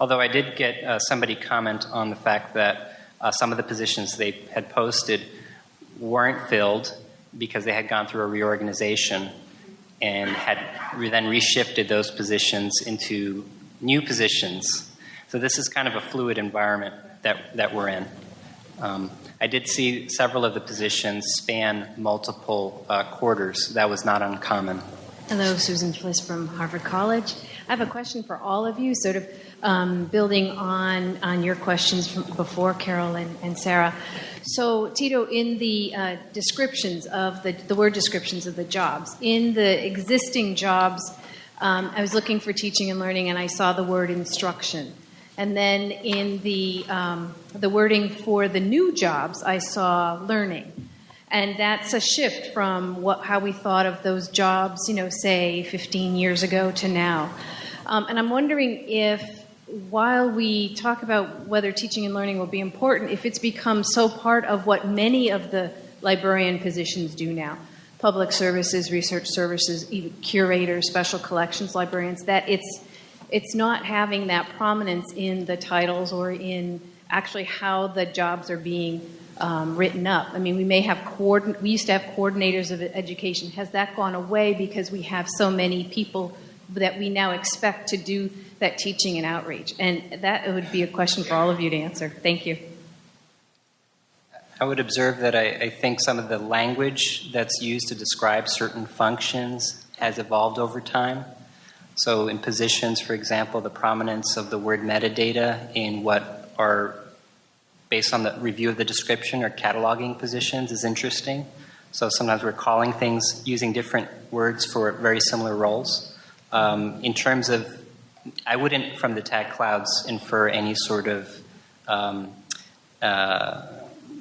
Although I did get uh, somebody comment on the fact that uh, some of the positions they had posted weren't filled because they had gone through a reorganization and had then reshifted those positions into new positions. So this is kind of a fluid environment that, that we're in. Um, I did see several of the positions span multiple uh, quarters. That was not uncommon. Hello, Susan Fliss from Harvard College. I have a question for all of you, sort of um, building on, on your questions from before, Carol and, and Sarah. So, Tito, in the uh, descriptions of the, the word descriptions of the jobs, in the existing jobs, um, I was looking for teaching and learning and I saw the word instruction. And then in the, um, the wording for the new jobs, I saw learning. And that's a shift from what, how we thought of those jobs, you know, say 15 years ago to now. Um, and I'm wondering if, while we talk about whether teaching and learning will be important, if it's become so part of what many of the librarian positions do now public services, research services, even curators, special collections librarians that it's, it's not having that prominence in the titles or in actually how the jobs are being um, written up. I mean, we may have coordin- we used to have coordinators of education. Has that gone away because we have so many people that we now expect to do that teaching and outreach? And that would be a question for all of you to answer. Thank you. I would observe that I, I think some of the language that's used to describe certain functions has evolved over time. So, in positions, for example, the prominence of the word metadata in what are based on the review of the description or cataloging positions is interesting. So, sometimes we're calling things using different words for very similar roles. Um, in terms of, I wouldn't, from the tag clouds, infer any sort of um, uh,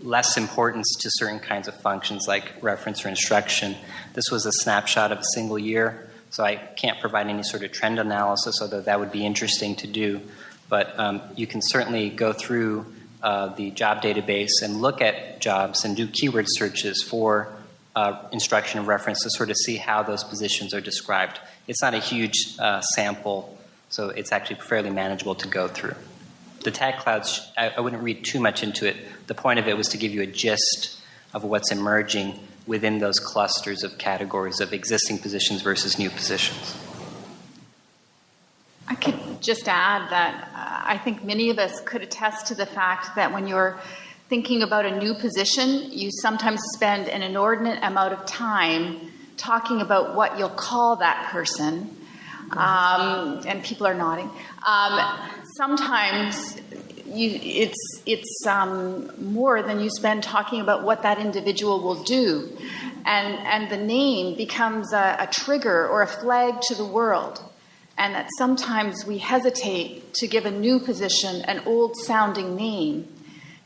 less importance to certain kinds of functions like reference or instruction. This was a snapshot of a single year. So I can't provide any sort of trend analysis, although that would be interesting to do. But um, you can certainly go through uh, the job database and look at jobs and do keyword searches for uh, instruction and reference to sort of see how those positions are described. It's not a huge uh, sample, so it's actually fairly manageable to go through. The tag clouds, I, I wouldn't read too much into it. The point of it was to give you a gist of what's emerging within those clusters of categories of existing positions versus new positions. I could just add that uh, I think many of us could attest to the fact that when you're thinking about a new position, you sometimes spend an inordinate amount of time talking about what you'll call that person. Um, and people are nodding. Um, sometimes you, it's it's um, more than you spend talking about what that individual will do, and and the name becomes a, a trigger or a flag to the world, and that sometimes we hesitate to give a new position an old sounding name.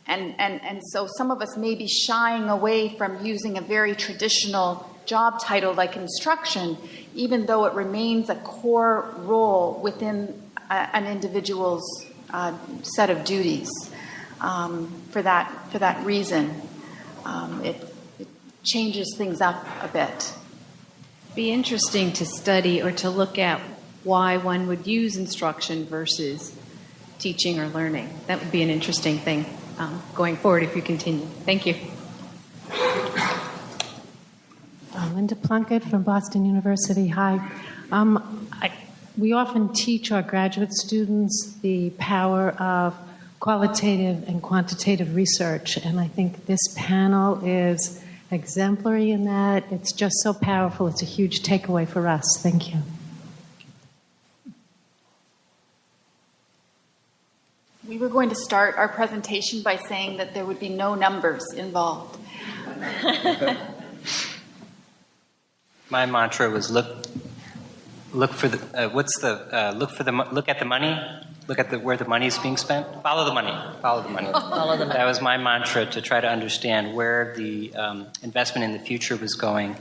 And, and, and so some of us may be shying away from using a very traditional job title like instruction, even though it remains a core role within a, an individual's uh, set of duties. Um, for that for that reason, um, it, it changes things up a bit. Be interesting to study or to look at why one would use instruction versus teaching or learning. That would be an interesting thing um, going forward if you continue. Thank you. Uh, Linda Plunkett from Boston University. Hi. Um, I, we often teach our graduate students the power of qualitative and quantitative research, and I think this panel is exemplary in that. It's just so powerful. It's a huge takeaway for us. Thank you. We were going to start our presentation by saying that there would be no numbers involved. My mantra was look, look for the uh, what's the uh, look for the look at the money, look at the where the money is being spent. Follow the money. Follow the money. Follow the money. That was my mantra to try to understand where the um, investment in the future was going.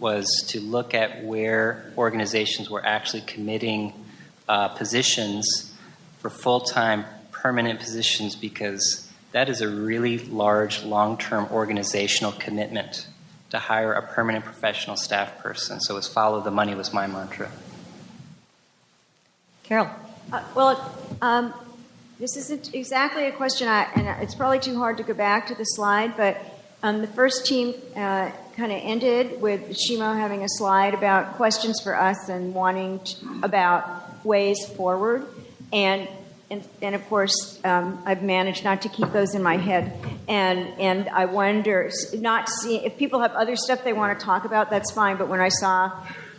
Was to look at where organizations were actually committing uh, positions for full time permanent positions because that is a really large long term organizational commitment to hire a permanent professional staff person. So, was follow the money was my mantra. Carol. Uh, well, um, this isn't exactly a question, I, and it's probably too hard to go back to the slide, but um, the first team uh, kind of ended with Xuemao having a slide about questions for us and wanting to, about ways forward. And and, and, of course, um, I've managed not to keep those in my head. And and I wonder, not see if people have other stuff they want to talk about, that's fine. But when I saw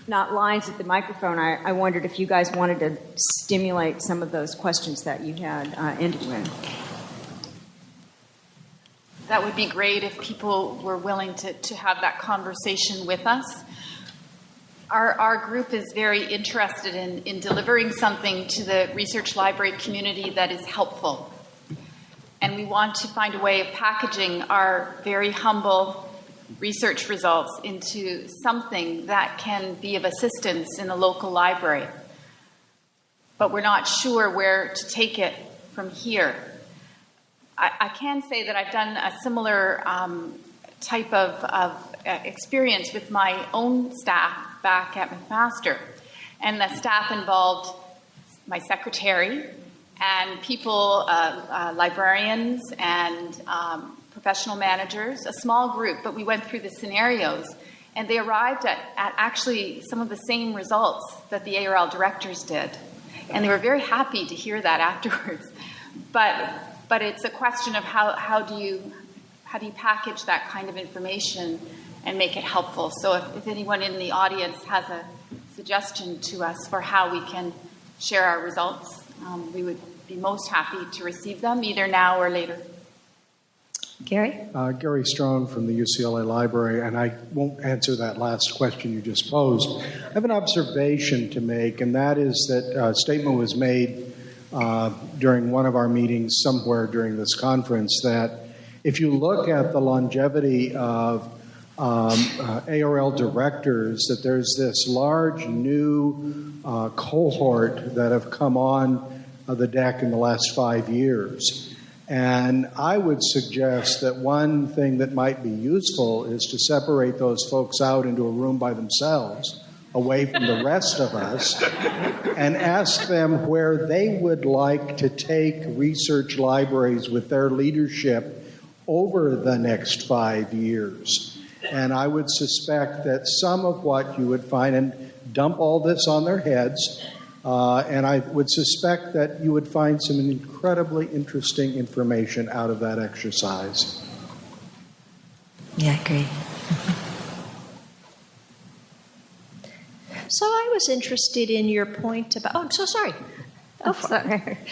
not lines at the microphone, I, I wondered if you guys wanted to stimulate some of those questions that you had uh, ended with. That would be great if people were willing to, to have that conversation with us. Our, our group is very interested in, in delivering something to the research library community that is helpful. And we want to find a way of packaging our very humble research results into something that can be of assistance in a local library. But we're not sure where to take it from here. I, I can say that I've done a similar um, type of, of uh, experience with my own staff back at McMaster. And the staff involved my secretary and people, uh, uh, librarians and um, professional managers, a small group, but we went through the scenarios, and they arrived at, at actually some of the same results that the ARL directors did. And they were very happy to hear that afterwards. But, but it's a question of how, how, do you, how do you package that kind of information and make it helpful. So if, if anyone in the audience has a suggestion to us for how we can share our results, um, we would be most happy to receive them either now or later. Gary? Uh, Gary Strong from the UCLA Library, and I won't answer that last question you just posed. I have an observation to make, and that is that a statement was made uh, during one of our meetings somewhere during this conference that if you look at the longevity of um, uh, ARL directors, that there's this large new uh, cohort that have come on uh, the deck in the last five years. And I would suggest that one thing that might be useful is to separate those folks out into a room by themselves, away from the rest of us, and ask them where they would like to take research libraries with their leadership over the next five years. And I would suspect that some of what you would find, and dump all this on their heads, uh, and I would suspect that you would find some incredibly interesting information out of that exercise. Yeah, I agree. So I was interested in your point about. Oh, I'm so sorry. Oh, sorry.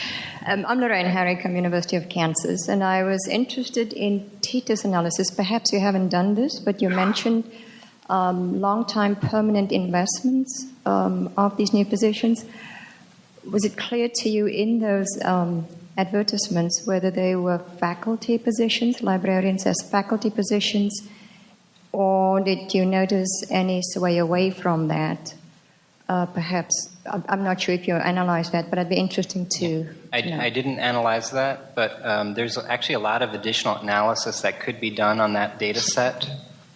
Um, I'm Lorraine Haricombe, University of Kansas, and I was interested in Tito's analysis. Perhaps you haven't done this, but you mentioned um, long-time permanent investments um, of these new positions. Was it clear to you in those um, advertisements whether they were faculty positions, librarians as faculty positions, or did you notice any sway away from that? Uh, perhaps I'm not sure if you analyzed that, but I'd be interesting to. I, I didn't analyze that, but um, there's actually a lot of additional analysis that could be done on that data set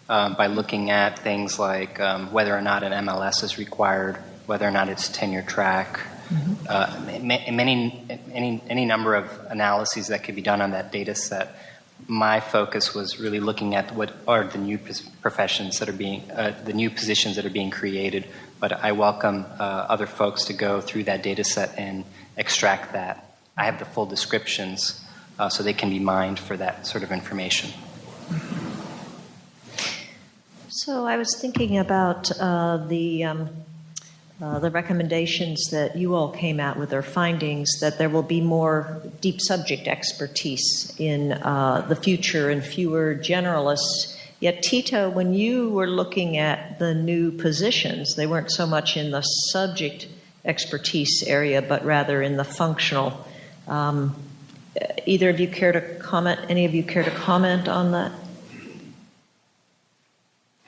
um, by looking at things like um, whether or not an MLS is required, whether or not it's tenure track, mm-hmm. uh, many, any, any number of analyses that could be done on that data set. My focus was really looking at what are the new professions that are being, uh, the new positions that are being created. But I welcome uh, other folks to go through that data set and extract that. I have the full descriptions uh, so they can be mined for that sort of information. So I was thinking about uh, the um, uh, the recommendations that you all came out with, or findings, that there will be more deep subject expertise in uh, the future and fewer generalists. Yet, Tito, when you were looking at the new positions, they weren't so much in the subject expertise area, but rather in the functional. Um, either of you care to comment? Any of you care to comment on that?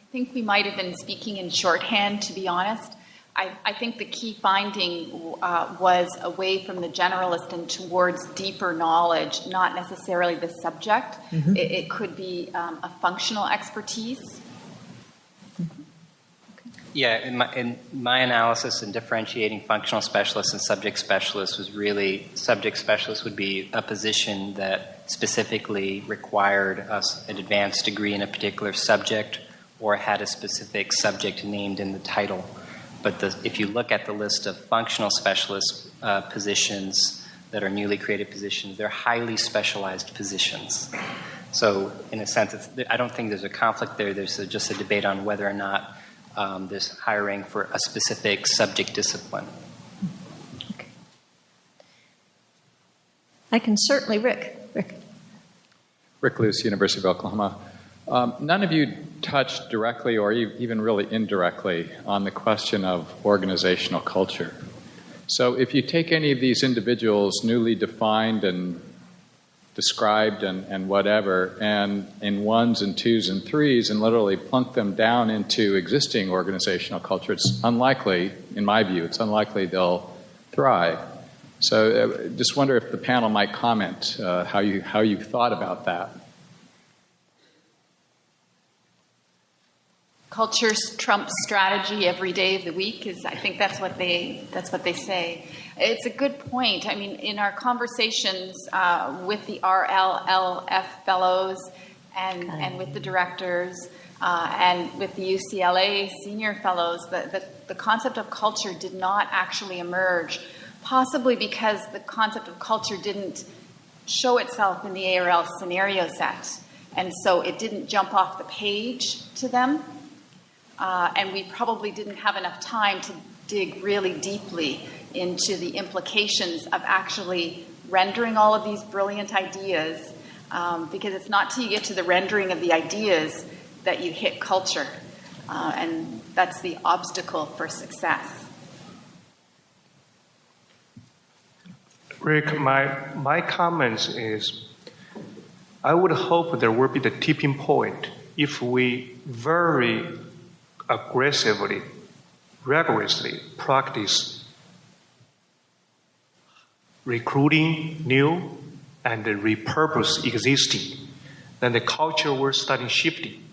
I think we might have been speaking in shorthand, to be honest. I, I think the key finding uh, was away from the generalist and towards deeper knowledge, not necessarily the subject. Mm-hmm. It, it, could be um, a functional expertise. Yeah, in my, in my, analysis in differentiating functional specialists and subject specialists was really subject specialists would be a position that specifically required us an advanced degree in a particular subject or had a specific subject named in the title. But the, if you look at the list of functional specialist uh, positions that are newly created positions, they're highly specialized positions. So, in a sense, I don't think there's a conflict there. There's a, just a debate on whether or not um, there's hiring for a specific subject discipline. Okay. I can certainly, Rick. Rick. Rick Luce, University of Oklahoma. Um, none of you touched directly or even really indirectly on the question of organizational culture. So, if you take any of these individuals, newly defined and described and, and whatever, and in ones and twos and threes, and literally plunk them down into existing organizational culture, it's unlikely, in my view, it's unlikely they'll thrive. So, uh, just wonder if the panel might comment uh, how you how you thought about that. Culture's Trump strategy every day of the week is I think that's what they that's what they say. It's a good point. I mean, in our conversations uh, with the RLLF fellows, and, and with the directors uh, and with the UCLA senior fellows, the, the, the concept of culture did not actually emerge, possibly because the concept of culture didn't show itself in the ARL scenario set. And so it didn't jump off the page to them. Uh, and we probably didn't have enough time to dig really deeply into the implications of actually rendering all of these brilliant ideas. Um, because it's not till you get to the rendering of the ideas that you hit culture. Uh, and that's the obstacle for success. Rick, my, my comments is I would hope there will be the tipping point if we very aggressively, rigorously practice recruiting new and repurpose existing, then the culture will start shifting.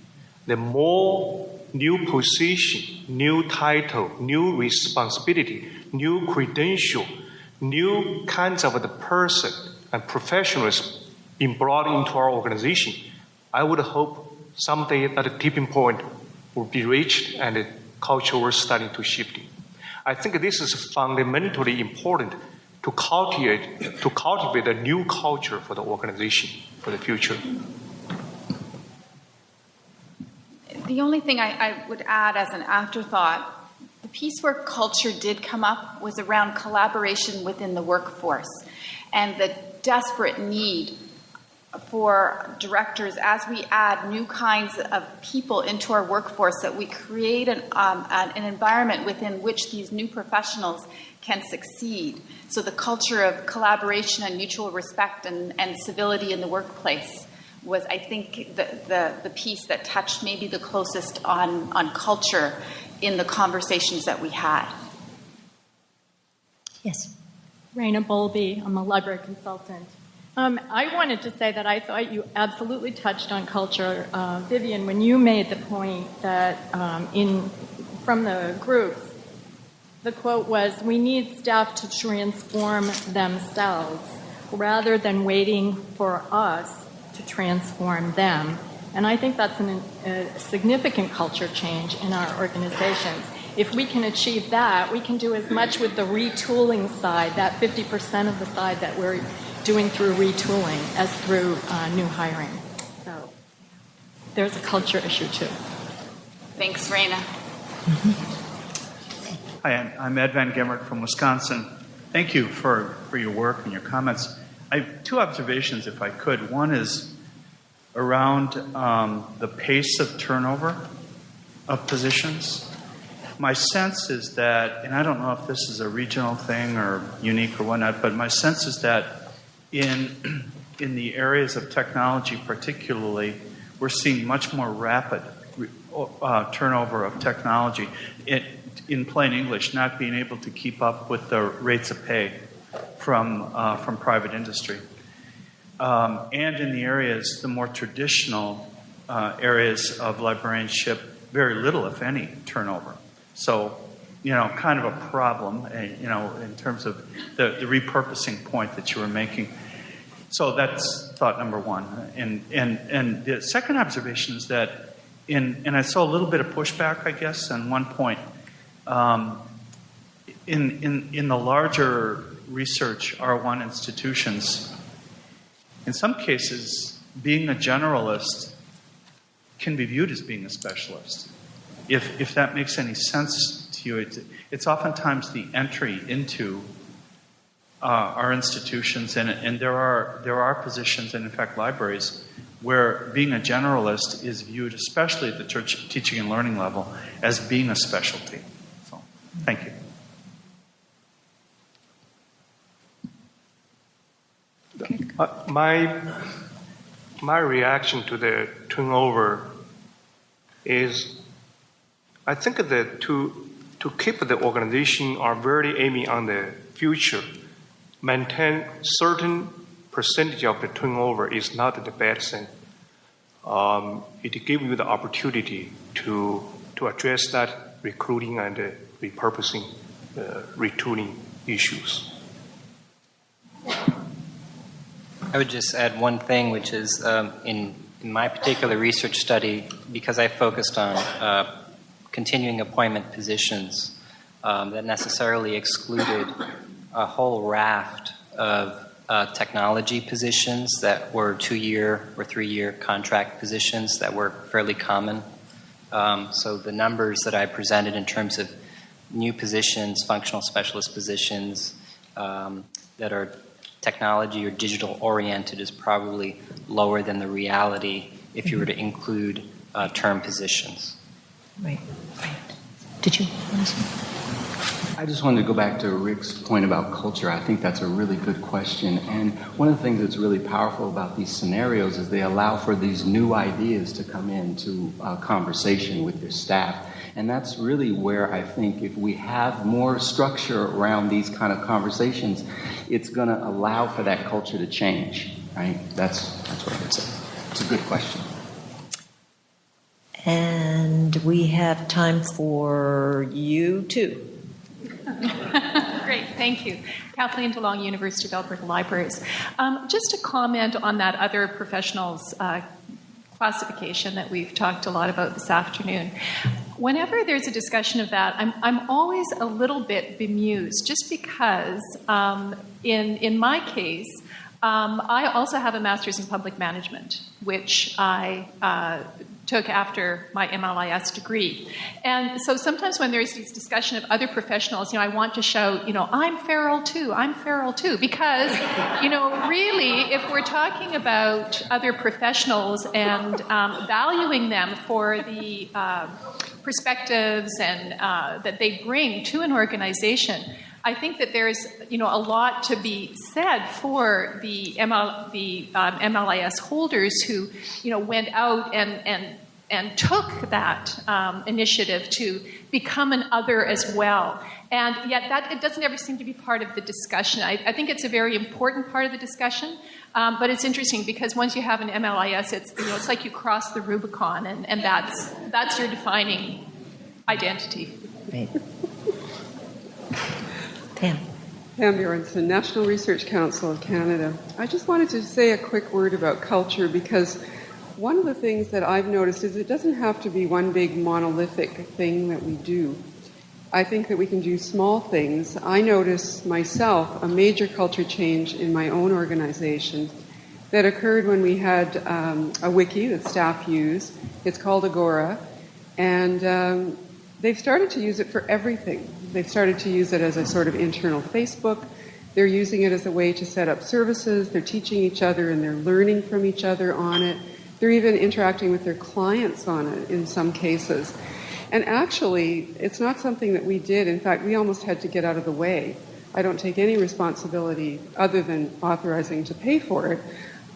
The more new position, new title, new responsibility, new credential, new kinds of the person and professionals being brought into our organization, I would hope someday that tipping point will be reached and the culture will starting to shift. I think this is fundamentally important to cultivate to cultivate a new culture for the organization for the future. The only thing I, I would add as an afterthought the piece where culture did come up was around collaboration within the workforce and the desperate need for directors as we add new kinds of people into our workforce that we create an, um, an, an, environment within which these new professionals can succeed so the culture of collaboration and mutual respect and, and civility in the workplace was i think the, the, the piece that touched maybe the closest on, on culture in the conversations that we had. Yes. Raynna Bowlby, I'm a library consultant. Um, I wanted to say that I thought you absolutely touched on culture, uh, Vivian, when you made the point that um, in from the groups, the quote was, "We need staff to transform themselves rather than waiting for us to transform them." And I think that's an, a significant culture change in our organizations. If we can achieve that, we can do as much with the retooling side, that 50% of the side that we're doing through retooling, as through uh, new hiring. So there's a culture issue too. Thanks, Raynna. Hi, I'm Ed Van Gemert from Wisconsin. Thank you for, for your work and your comments. I have two observations, if I could. One is around um, the pace of turnover of positions. My sense is that, and I don't know if this is a regional thing or unique or whatnot, but my sense is that in, in the areas of technology, particularly, we're seeing much more rapid uh, turnover of technology. It, in plain English, not being able to keep up with the rates of pay from, uh, from private industry um, and in the areas, the more traditional uh, areas of librarianship, very little, if any, turnover. So, you know, kind of a problem, uh, you know, in terms of the, the repurposing point that you were making. So that's thought number one. And, and, and the second observation is that, in, and I saw a little bit of pushback, I guess, on one point. Um, in, in, in the larger research R1 institutions, in some cases, being a generalist can be viewed as being a specialist. If, if that makes any sense to you, it's, it's oftentimes the entry into uh, our institutions, and, and there, are, there are positions, and in fact, libraries, where being a generalist is viewed, especially at the church teaching and learning level, as being a specialty. So, thank you. Uh, my my reaction to the turnover is, I think that to to keep the organization are very aiming on the future, maintain certain percentage of the turnover is not the bad thing. Um, it gives you the opportunity to to address that recruiting and uh, repurposing, uh, retooling issues. I would just add one thing, which is um, in in my particular research study, because I focused on uh, continuing appointment positions um, that necessarily excluded a whole raft of uh, technology positions that were two year or three year contract positions that were fairly common. Um, so the numbers that I presented in terms of new positions, functional specialist positions um, that are technology or digital oriented is probably lower than the reality if you were to include uh, term positions. Right, right. Did you want to I just wanted to go back to Rick's point about culture. I think that's a really good question. And one of the things that's really powerful about these scenarios is they allow for these new ideas to come into a conversation with your staff. And that's really where I think if we have more structure around these kind of conversations, it's going to allow for that culture to change, right? That's, that's what I would say. It's a good question. And we have time for you too. Great, thank you. Kathleen DeLong, University of Alberta Libraries. Um, just a comment on that other professionals uh, classification that we've talked a lot about this afternoon. Whenever there's a discussion of that, I'm, I'm always a little bit bemused just because, um, in, in my case, um, I also have a master's in public management, which I uh, took after my MLIS degree. And so sometimes when there's this discussion of other professionals, you know, I want to shout, you know, I'm feral too, I'm feral too, because, you know, really, if we're talking about other professionals and um, valuing them for the uh, perspectives and uh, that they bring to an organization, I think that there's you know a lot to be said for the ML, the um, MLIS holders who you know went out and and and took that um, initiative to become an other as well. And yet, that it doesn't ever seem to be part of the discussion. I, I think it's a very important part of the discussion. Um, but it's interesting because once you have an MLIS, it's you know it's like you cross the Rubicon, and, and that's that's your defining identity. Right. Pam. Pam Bjornson, National Research Council of Canada. I just wanted to say a quick word about culture because one of the things that I've noticed is it doesn't have to be one big monolithic thing that we do. I think that we can do small things. I notice myself a major culture change in my own organization that occurred when we had um, a wiki that staff use. It's called Agora, and um, they've started to use it for everything. They've started to use it as a sort of internal Facebook. They're using it as a way to set up services. They're teaching each other and they're learning from each other on it. They're even interacting with their clients on it in some cases. And actually, it's not something that we did. In fact, we almost had to get out of the way. I don't take any responsibility other than authorizing to pay for it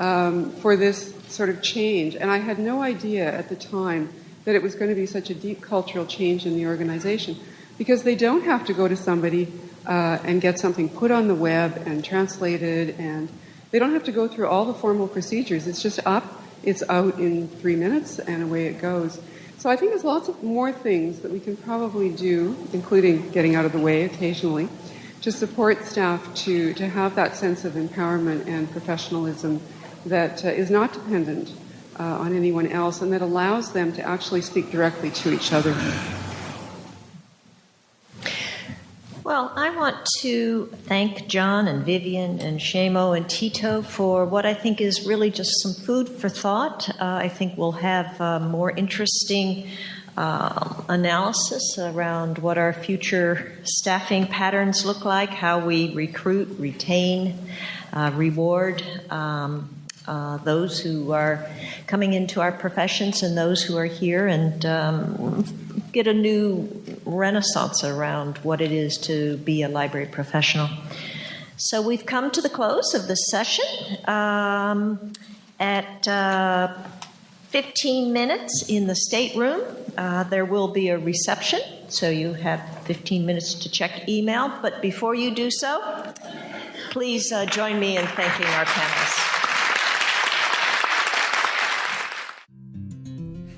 um, for this sort of change. And I had no idea at the time that it was going to be such a deep cultural change in the organization because they don't have to go to somebody uh, and get something put on the web and translated, and they don't have to go through all the formal procedures. It's just up, it's out in three minutes, and away it goes. So I think there's lots of more things that we can probably do, including getting out of the way occasionally, to support staff to, to have that sense of empowerment and professionalism that uh, is not dependent uh, on anyone else and that allows them to actually speak directly to each other. Well, I want to thank John and Vivian and Xuemao and Tito for what I think is really just some food for thought. Uh, I think we'll have uh, more interesting uh, analysis around what our future staffing patterns look like, how we recruit, retain, uh, reward. Um, uh, those who are coming into our professions and those who are here and um, get a new renaissance around what it is to be a library professional. So we've come to the close of this session. Um, at uh, 15 minutes in the stateroom, uh, there will be a reception, so you have 15 minutes to check email. But before you do so, please uh, join me in thanking our panelists.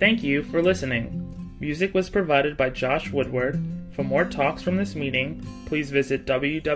Thank you for listening. Music was provided by Josh Woodward. For more talks from this meeting, please visit www.arl.org.